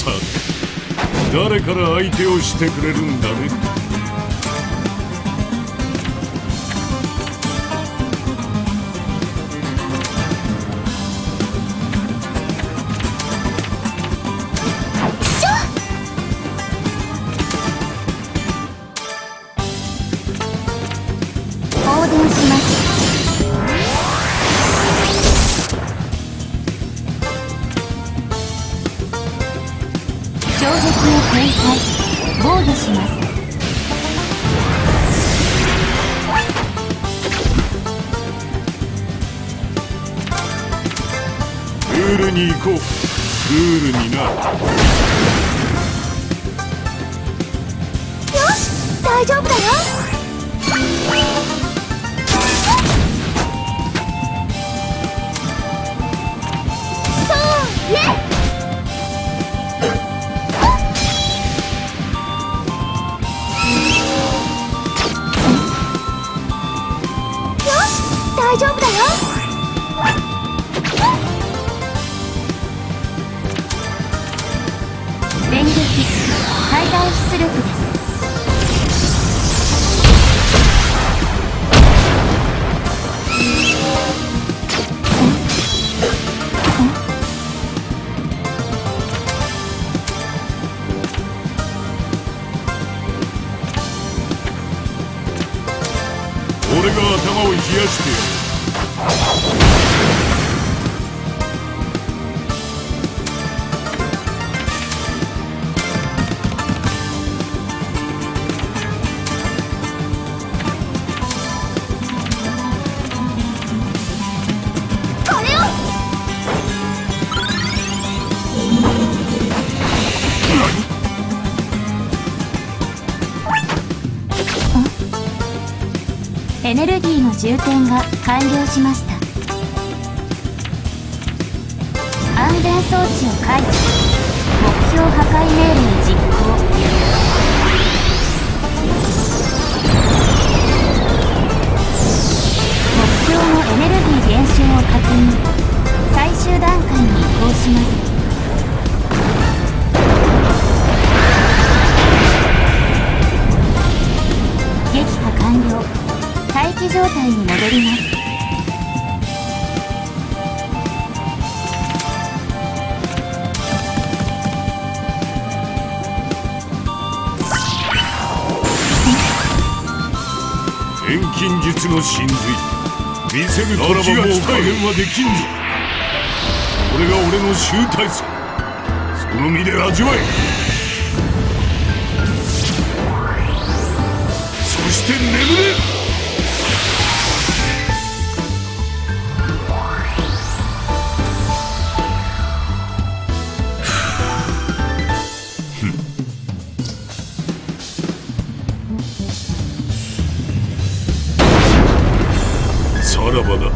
S6: さて誰から相手をしてくれるんだね？
S7: 充填が完了しました。安全装置を解除目標破壊命令実行。目標のエネルギー減少を確認。最終段階に移行します。状態に戻ります。
S6: 遠近術の真髄。見せるならばもう加減はできんぞ。これが俺の集大成。その身で味わえ。そして眠れ。らばだ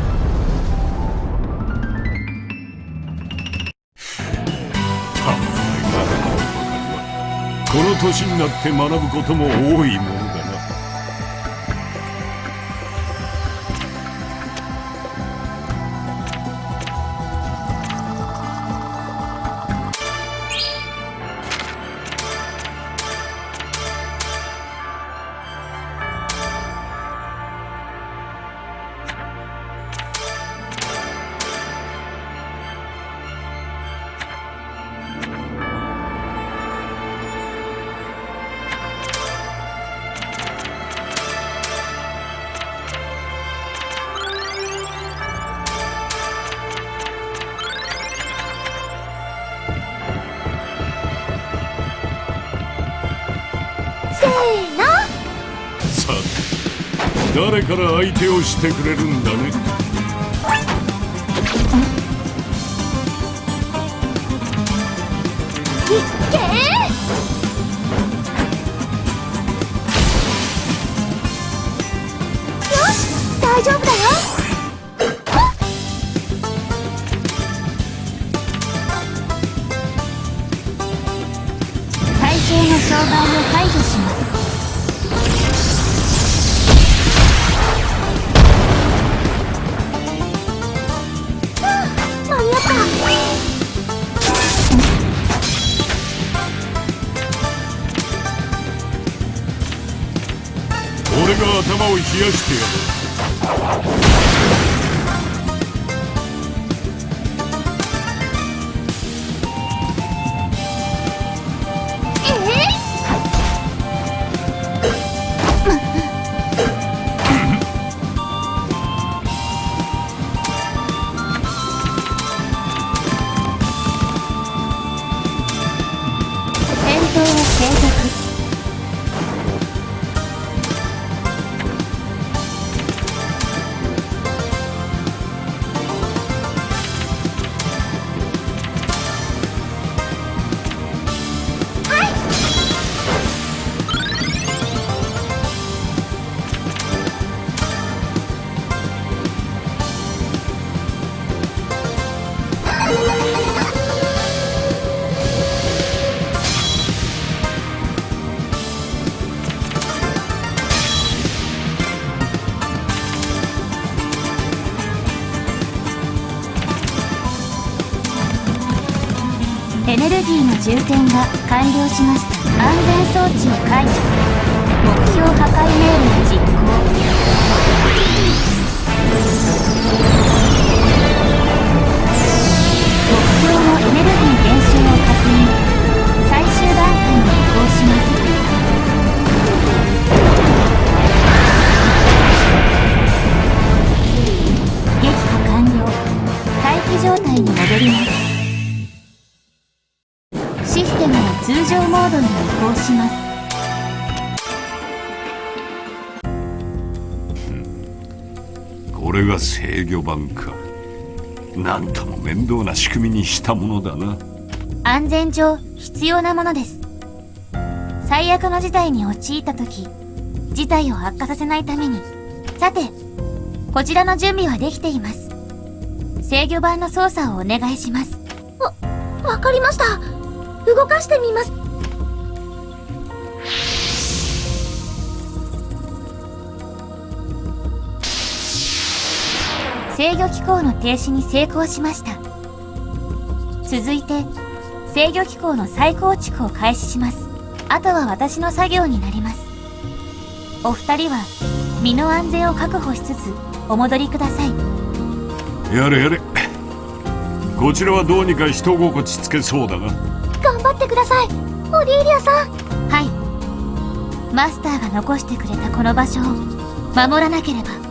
S6: この年になって学ぶことも多いもの。から相手をしてくれるんだね。
S7: 充填が完了しました。安全装置を解除。目標破壊命令。
S6: が制御盤か。なんとも面倒な仕組みにしたものだな。
S7: 安全上必要なものです。最悪の事態に陥った時事態を悪化させないために。さてこちらの準備はできています。制御盤の操作をお願いします。わ、わかりました。動かしてみます制御機構の停止に成功しました。続いて制御機構の再構築を開始します。あとは私の作業になります。お二人は身の安全を確保しつつお戻りください。
S6: やれやれ。こちらはどうにか人心地つけそうだが
S7: 頑張ってください。オリーリアさん。はい。マスターが残してくれたこの場所を守らなければ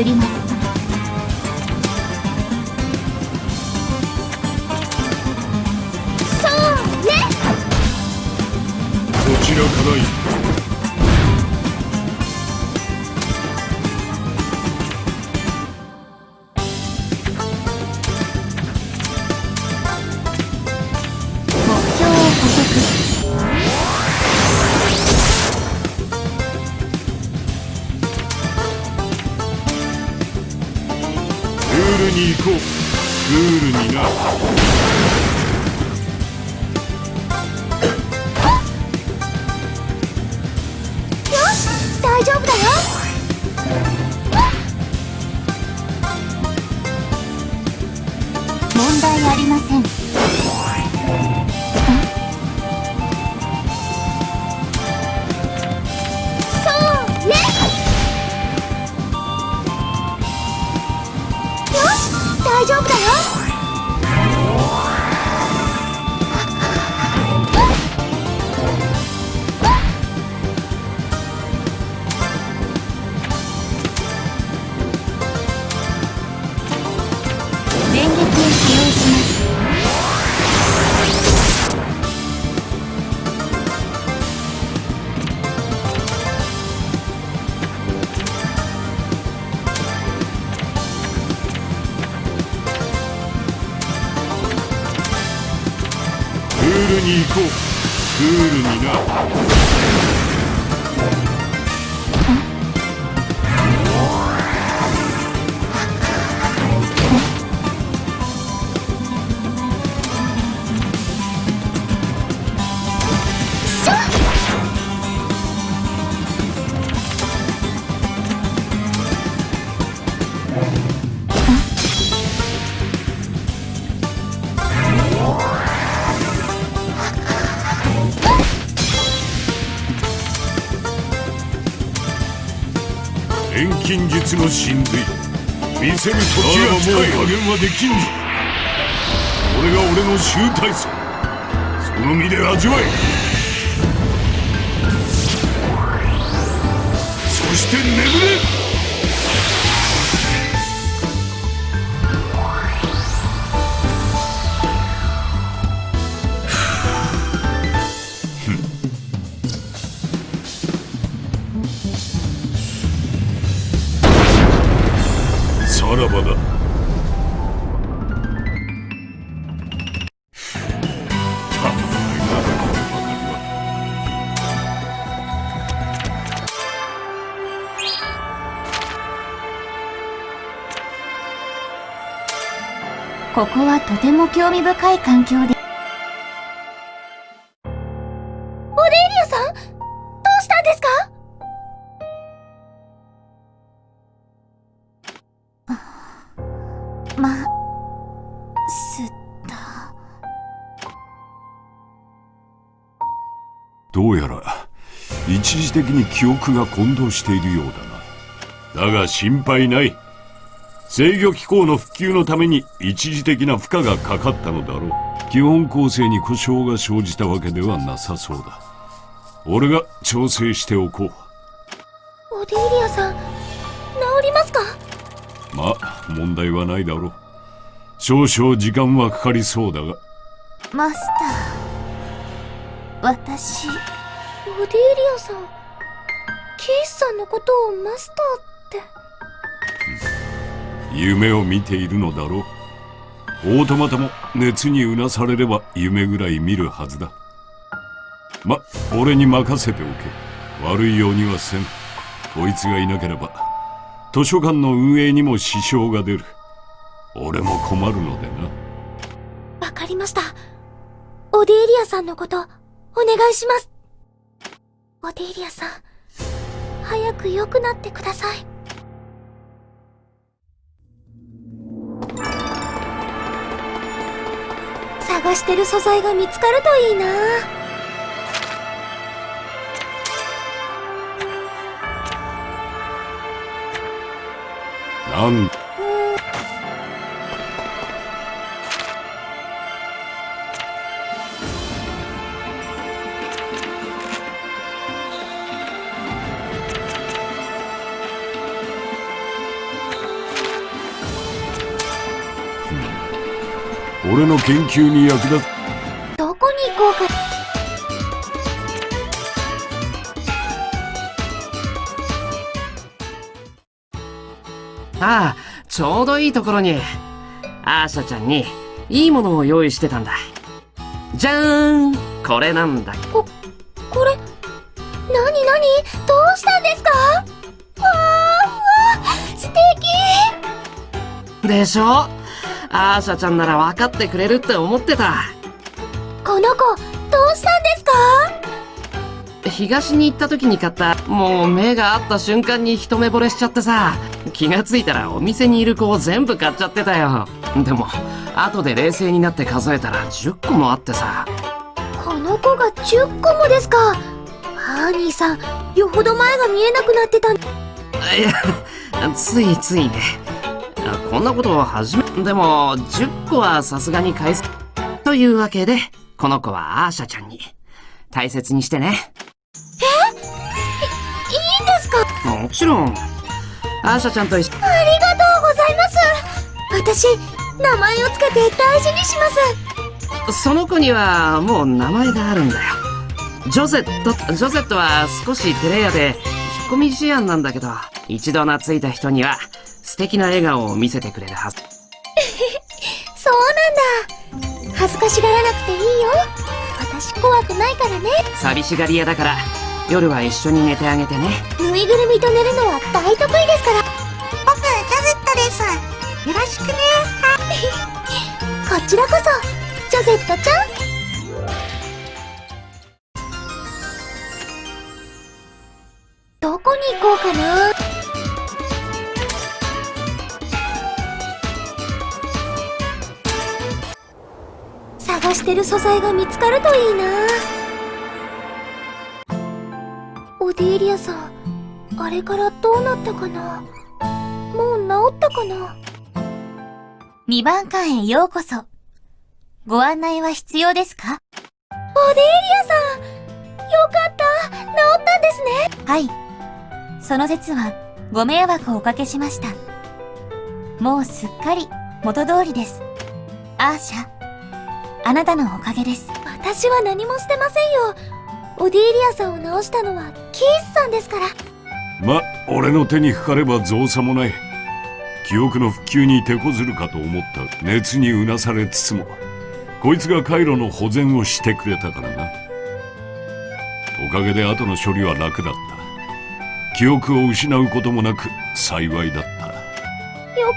S7: 移ります
S6: 金術の神髄。見せる時が近い加減はできんぞ。これが俺の集大成。その身で味わえ。そして眠れ
S7: ここはとても興味深い環境で。オデーリアさんどうしたんですか？ま、すった。
S6: どうやら一時的に記憶が混同しているようだなだが心配ない制御機構の復旧のために一時的な負荷がかかったのだろう。基本構成に故障が生じたわけではなさそうだ。俺が調整しておこう。
S5: オデーリアさん治りますか？
S6: まあ問題はないだろう。少々時間はかかりそうだが。
S7: マスター。私、
S5: オデーリアさんキースさんのことをマスターって
S6: 夢を見ているのだろう。オートマタも熱にうなされれば夢ぐらい見るはずだ。ま俺に任せておけ。悪いようにはせん。こいつがいなければ図書館の運営にも支障が出る。俺も困るのでな。
S5: わかりました。オデーリアさんのことお願いします。オデーリアさん早く良くなってください。探してる素材が見つかるといいな。
S6: なん俺の研究に役立つ。
S5: どこに行こうか。
S9: ああ、ちょうどいいところに、アーシャちゃんにいいものを用意してたんだ。じゃーんこれなんだ。
S5: これなになに？どうしたんですか？わーわー素敵。
S9: でしょ？アーシャちゃんなら分かってくれるって思ってた。
S5: この子どうしたんですか？
S9: 東に行った時に買った、もう目が合った瞬間に一目惚れしちゃってさ、気がついたらお店にいる子を全部買っちゃってたよ。でも、後で冷静になって数えたら10個もあってさ。
S5: この子が10個もですか？ハーニーさんよほど前が見えなくなってたん
S9: いや、ついついね。あこんなことを始め、でも、10個はさすがに返す。というわけで、この子はアーシャちゃんに。大切にしてね。
S5: いいんですか？
S9: もちろん。アーシャちゃんと一緒、
S5: ありがとうございます私名前をつけて大事にします
S9: その子にはもう名前があるんだよ。ジョゼット、ジョゼットは少し照れ屋で、引っ込み思案なんだけど、一度懐いた人には、素敵な笑顔を見せてくれるはず。
S5: そうなんだ。恥ずかしがらなくていいよ。私怖くないからね。
S9: 寂しがり屋だから、夜は一緒に寝てあげてね。
S5: ぬいぐるみと寝るのは大得意ですから。
S7: 僕、ジャゼットです。よろしくね。[LAUGHS]
S5: こちらこそジョゼットちゃん。どこに行こうかな探してる素材が見つかるといいなオデーリアさんああれからどうなったかな？もう治ったかな
S7: ？2番館へようこそ。ご案内は必要ですか？
S5: オデーリアさんよかった治ったんですね
S7: はい。その説はご迷惑をおかけしました。もうすっかり元通りです。アーシャ、あなたのおかげです。
S5: 私は何もしてませんよ。オディーリアさんを治したのはキースさんですから。
S6: ま俺の手にかかれば造作もない。記憶の復旧に手こずるかと思った熱にうなされつつもこいつが回路の保全をしてくれたからな。おかげで後の処理は楽だった。記憶を失うこともなく幸いだった。
S5: よか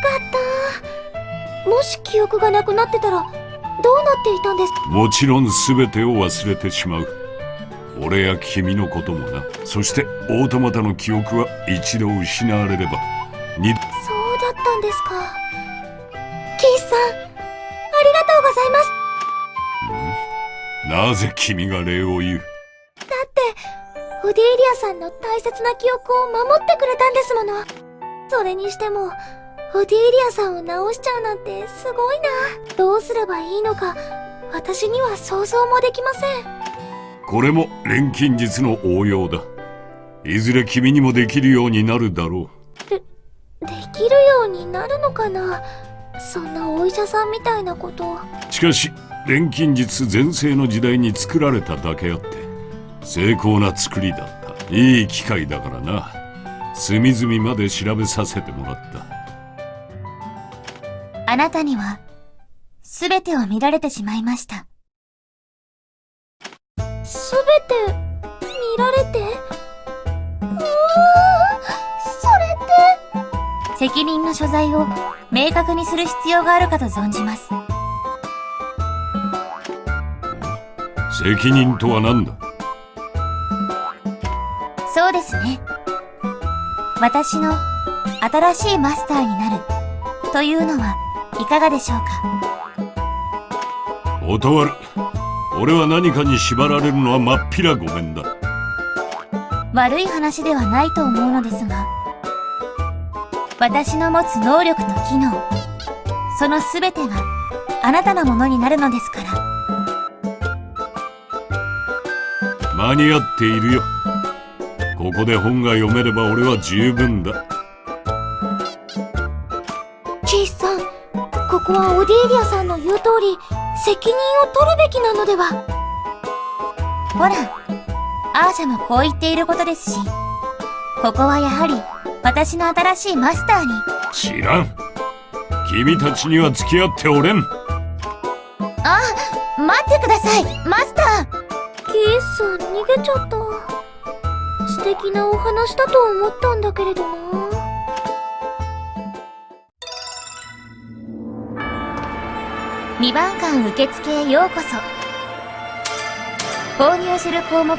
S5: った。もし記憶がなくなってたらどうなっていたんです
S6: もちろん全てを忘れてしまう。俺や君のこともな。そしてオートマタの記憶は一度失われれば。二度
S5: そうだったんですか。キースさんありがとうございます。
S6: なぜ君が礼を言う？
S5: だってオディーリアさんの大切な記憶を守ってくれたんですもの。それにしてもオディーリアさんを治しちゃうなんてすごいな。どうすればいいのか。私には想像もできません。
S6: これも錬金術の応用だ。いずれ君にもできるようになるだろ
S5: できるようになるのかな。そんなお医者さんみたいなこと。
S6: うしかし錬金術全盛の時代に作られただけあって精巧な作りだった。いい機会だからな。隅々まで調べさせてもらった
S7: あなたには、すべてを見られてしまいました。
S5: すべて見られて？うわーそれって？
S7: 責任の所在を明確にする必要があるかと存じます。
S6: 責任とは何だ？
S7: そうですね。私の新しいマスターになるというのはいかがでしょうか？
S6: 断る。俺は何かに縛られるのはまっぴらごめんだ。
S7: 悪い話ではないと思うのですが、私の持つ能力と機能、そのすべてがあなたのものになるのですから。
S6: 間に合っているよ。ここで本が読めれば俺は十分だ
S5: ここはオディーリアさんの言う通り責任を取るべきなのでは。
S7: ほら、アーシャもこう言っていることですし、ここはやはり私の新しいマスターに、
S6: 知らん。君たちには付き合っておれん。
S7: あ、待ってくださいマスター。
S5: キースさん逃げちゃった。素敵なお話だと思ったんだけれどな
S7: 2番館受付へようこそ。購入する項目を、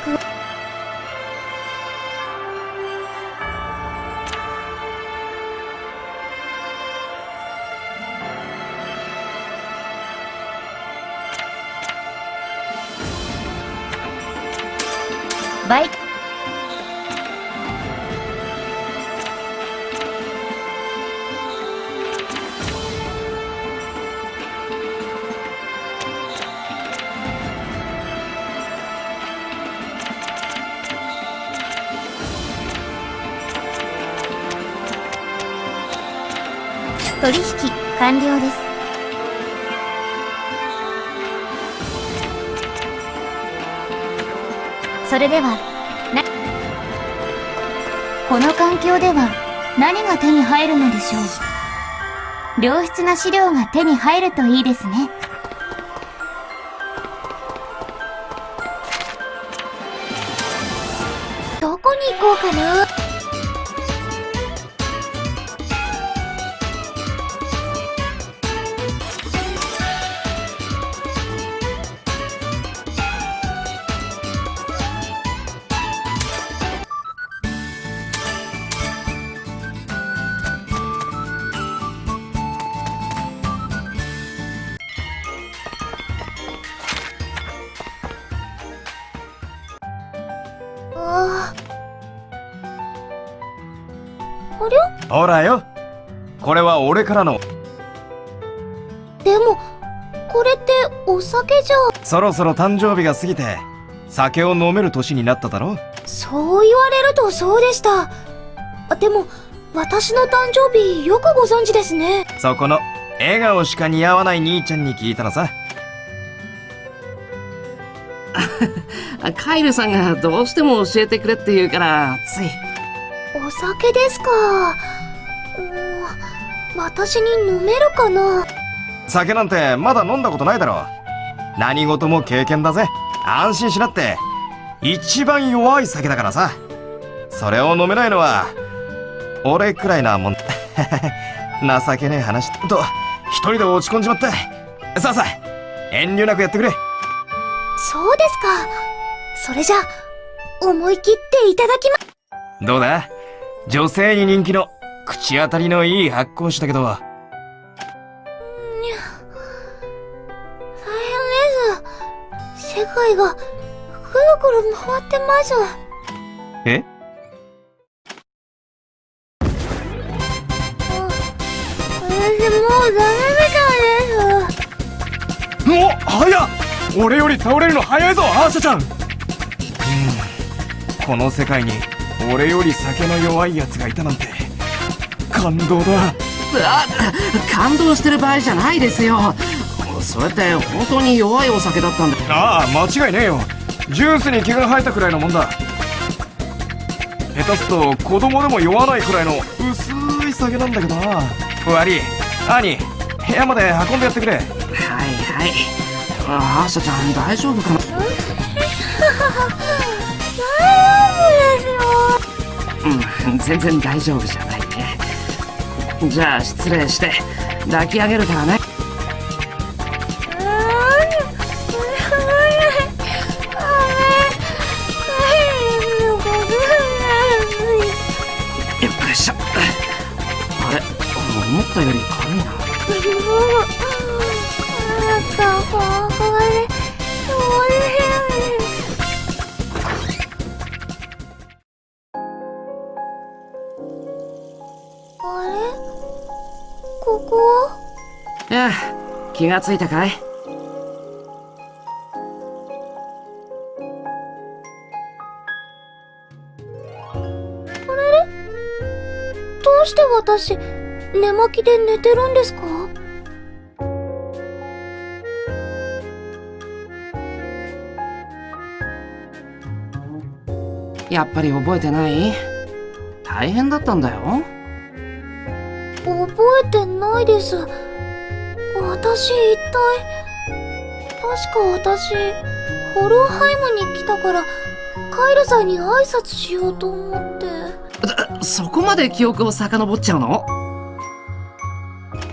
S7: バイ取引完了です。それでは、な、この環境では何が手に入るのでしょう？良質な資料が手に入るといいですね。
S5: どこに行こうかな？
S10: からの
S5: でも、これってお酒じゃ、
S10: そろそろ誕生日が過ぎて酒を飲める年になっただろ
S5: そう言われるとそうでした。あでも、私の誕生日よくご存知ですね。
S10: そこの笑顔しか似合わない兄ちゃんに聞いたのさ
S9: あ [LAUGHS] カイルさんがどうしても教えてくれって言うから、つい。
S5: お酒ですか。私に飲めるかな？
S10: 酒なんてまだ飲んだことないだろ。何事も経験だぜ。安心しなって。一番弱い酒だからさ。それを飲めないのは俺くらいなもん。[LAUGHS] 情けねえ話。と一人で落ち込んじまって。さあさあ遠慮なくやってくれ。
S5: そうですか。それじゃあ、思い切っていただきま、
S10: どうだ？女性に人気の口当たりのいい発酵酒だけど。
S5: 大変です。世界が、くるくる回ってます。
S10: え？
S5: 私もうダメみたいです。
S10: お早っ。俺より倒れるの早いぞアーシャちゃん。うん。この世界に俺より酒の弱いやつがいたなんて感動だ
S9: あ感動してる場合じゃないですよ。それって本当に弱いお酒だったんだ。
S10: ああ間違いねえよジュースに毛が生えたくらいのもんだ下手すと子供でも酔わないくらいの薄い酒なんだけどな悪い兄部屋まで運んでやってくれ
S9: はいはい。あアーシャちゃん大丈夫かなうん、全然大丈夫じゃないね。じゃあ失礼して抱き上げるからね。よいしょ。あれ？思ったより軽いな。
S5: あったほん
S9: とにおいしい気がついたかい？
S5: どうして私、寝巻きで寝てるんですか？
S9: やっぱり覚えてない？大変だったんだよ。
S5: 覚えてないです。私一体、確か私、ホルンハイムに来たから、カイルさんに挨拶しようと思って。
S9: そこまで記憶を遡っちゃうの？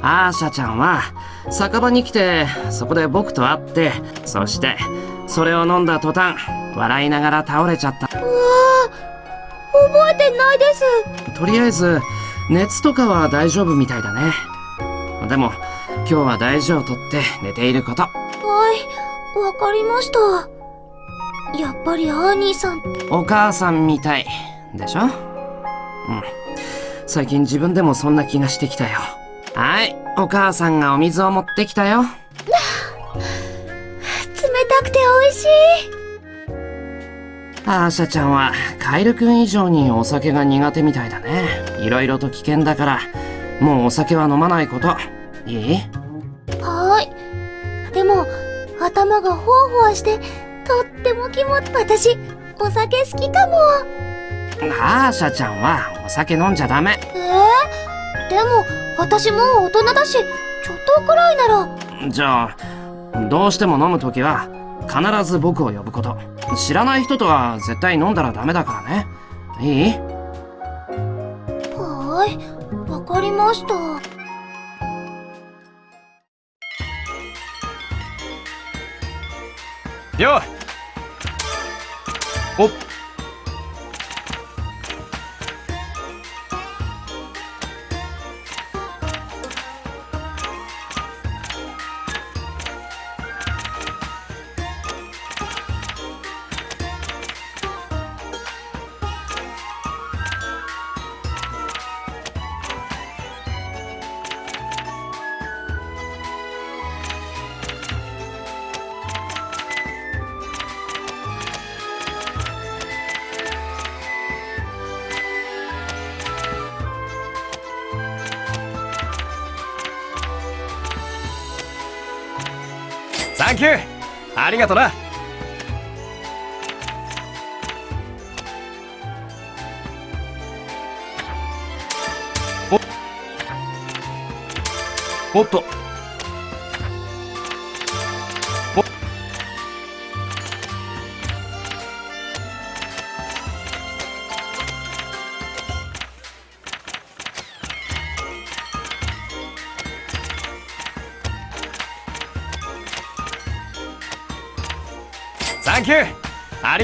S9: アーシャちゃんは酒場に来てそこで僕と会ってそしてそれを飲んだ途端笑いながら倒れちゃった
S5: うわぁ、覚えてないです。
S9: とりあえず熱とかは大丈夫みたいだねでも今日は大事をとって寝ていること。
S5: はい、わかりました。やっぱりアーニーさん、
S9: お母さんみたい。でしょ？うん。最近自分でもそんな気がしてきたよ。はいお母さんがお水を持ってきたよ。
S5: 冷たくて美味しい。
S9: アーシャちゃんはカエルくん以上にお酒が苦手みたいだね。いろいろと危険だからもうお酒は飲まないこと。いい？
S5: でも、頭がほわほわして、とっても気持ち、私、お酒好きかも。
S9: アーシャちゃんはお酒飲んじゃダメ
S5: えー、でも、私もう大人だし、ちょっとくらいなら、
S9: じゃあどうしても飲むときは必ず僕を呼ぶこと知らない人とは絶対飲んだらダメだからねいい？
S5: はーい。わかりました。
S10: よっおっサンキューありがとな。おっと。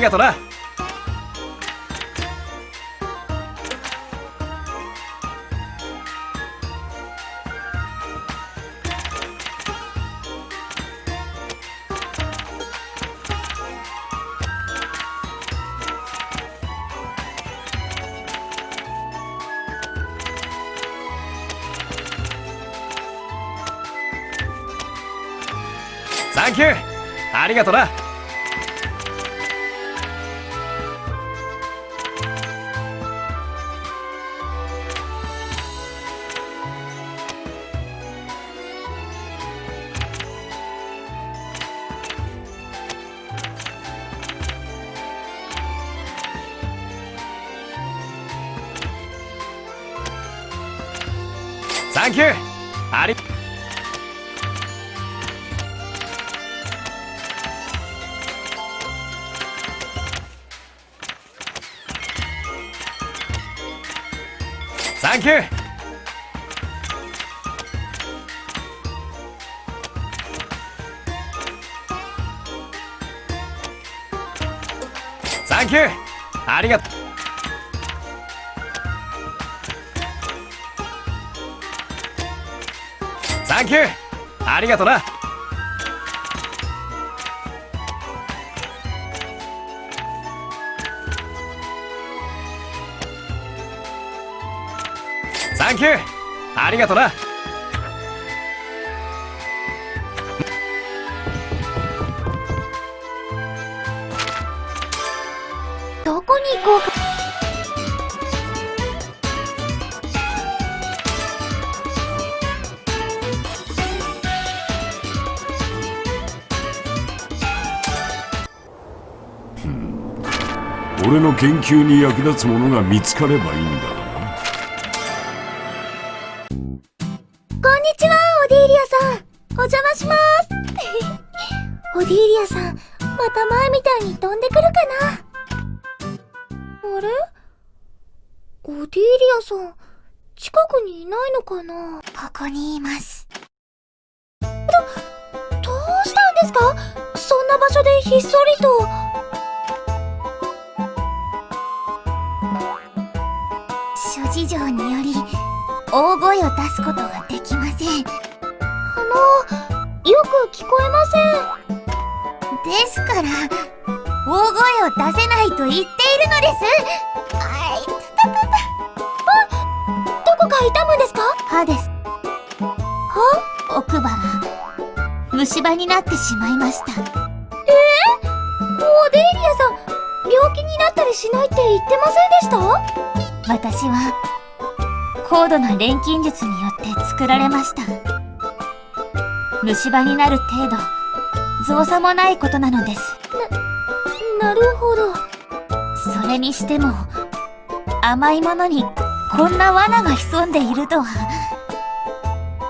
S10: がとな。サンキュー。ありがとな。
S5: 俺の研究に役立つものが見つかればいいんだ。
S7: 虫歯になる程度造作もないことなのです。な、なるほど。それにしても甘いものにこんな罠が潜んでいるとは。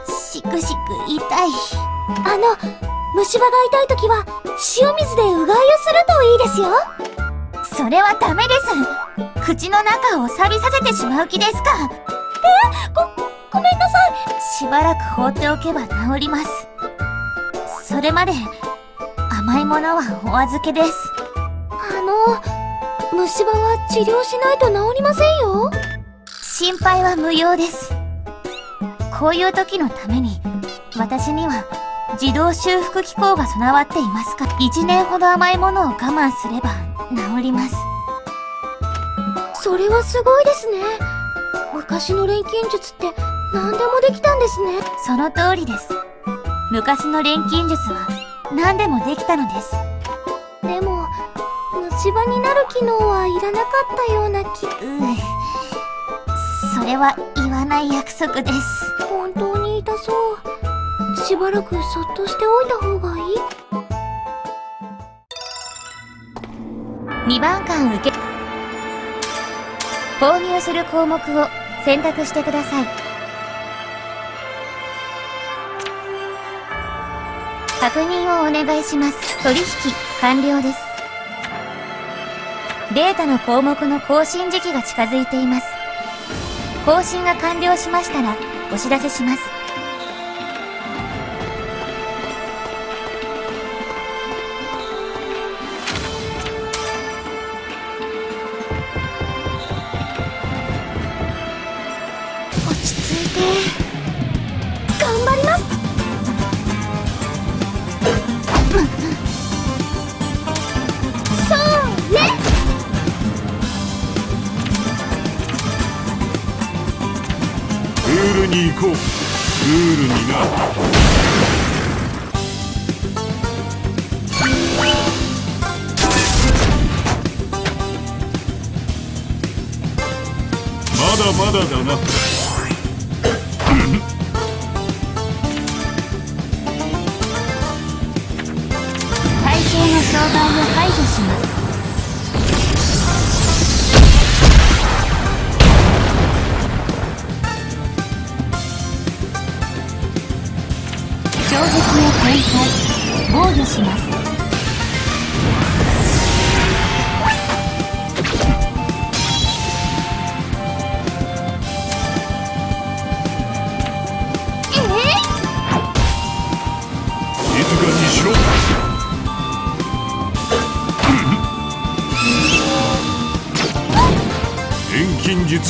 S7: しくしく痛い。あの虫歯が痛い時は塩水でうがいをするといいですよ。それはダメです。口の中を錆びさせてしまう気ですか。えご、ごめんなさい。しばらく放っておけば治りますそれまで甘いものはお預けです。あの虫歯は治療しないと治りませんよ。心配は無用です。こういう時のために私には自動修復機構が備わっていますから1年ほど甘いものを我慢すれば治ります。それはすごいですね。昔の錬金術って何でもできたんですね。その通りです昔の錬金術は何でもできたのです。でも虫歯になる機能はいらなかったような気。うん。それは言わない約束です。本当に痛そう。しばらくそっとしておいた方がいい。2番間受け購入する項目を選択してください。確認をお願いします。取引完了です。データの項目の更新時期が近づいています。更新が完了しましたらお知らせします。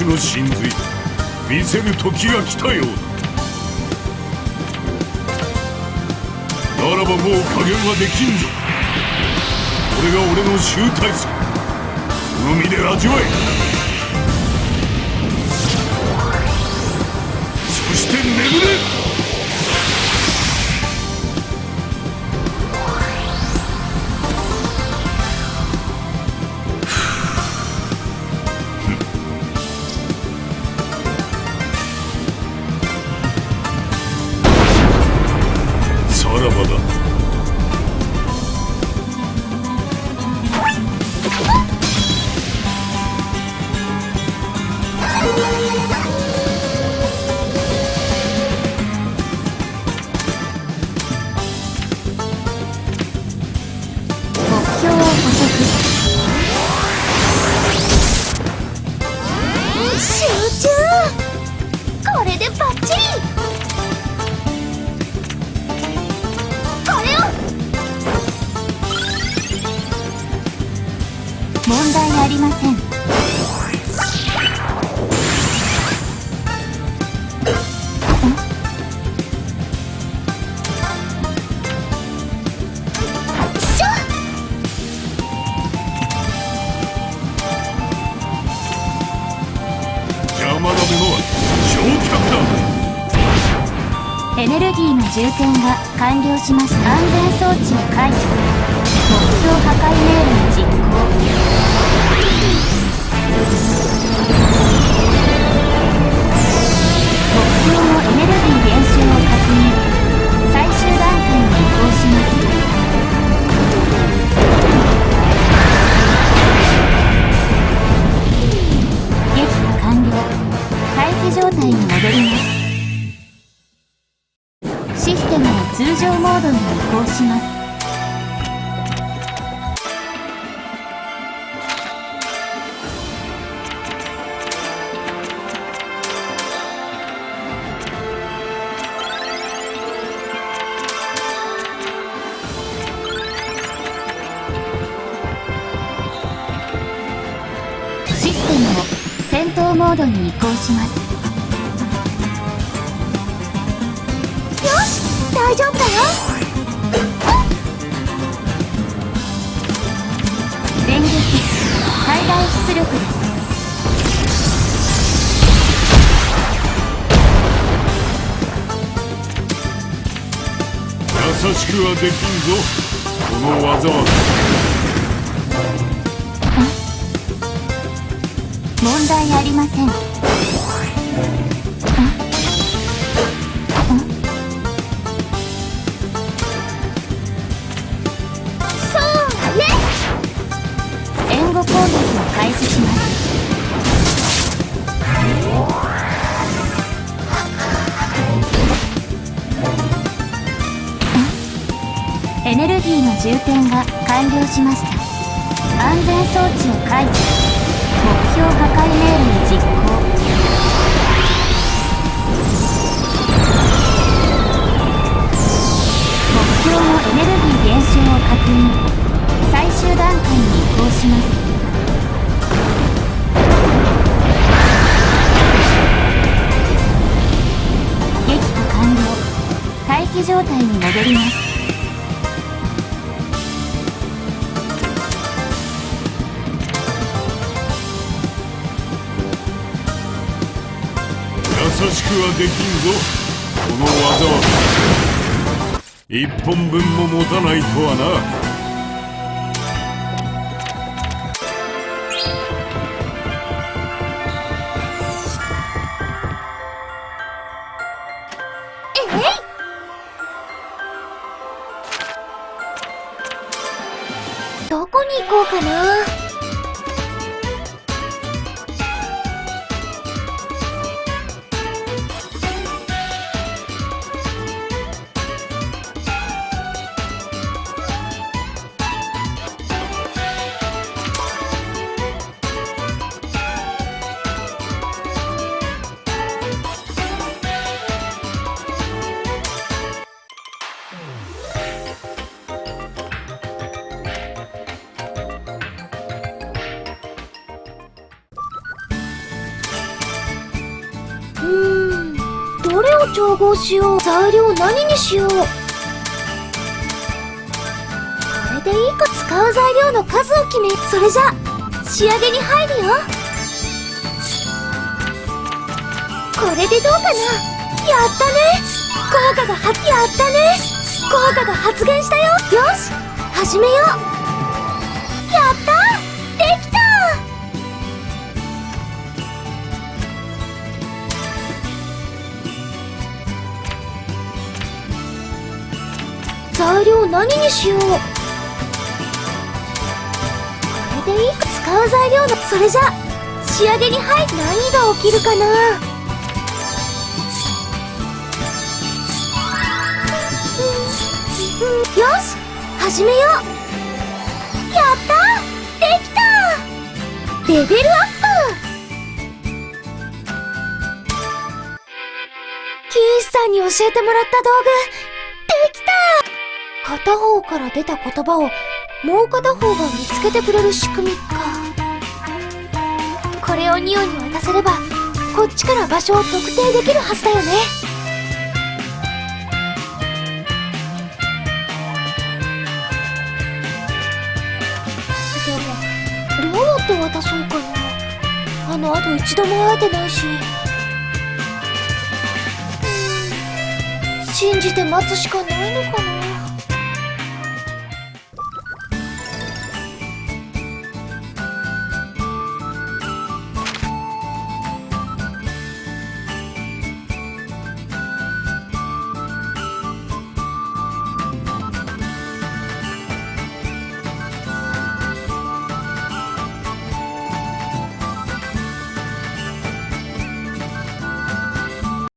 S7: の
S6: 真髄見せる時が来たようだ。ならばもう加減はできんぞ。これが俺の集大成。海で味わえそして眠れ。
S7: 充填が完了しました安全装置を解除。目標破壊命令実行。目標のエネルギー減少を確認。最終段階に移行します。撃破完了。待機状態に戻ります。状態に戻ります。
S6: 優しくはできんぞ。この技は。一本分も持たないとはな。
S5: しよう材料何にしよう。これでいいか使う材料の数を決めそれじゃ仕上げに入るよ。これでどうかな？やったね。効果が発やったね。効果が発現したよ。よし始めよう。材料何にしよう。これでいいか使う材料のそれじゃ仕上げに入る何が起きるかな。よし始めよう。やったできたレベルアップ。キースさんに教えてもらった道具。片方から出た言葉をもう片方が見つけてくれる仕組みか。これをニオに渡せればこっちから場所を特定できるはずだよね。でもどうやって渡そうかな。あの後一度も会えてないし。信じて待つしかないのかな。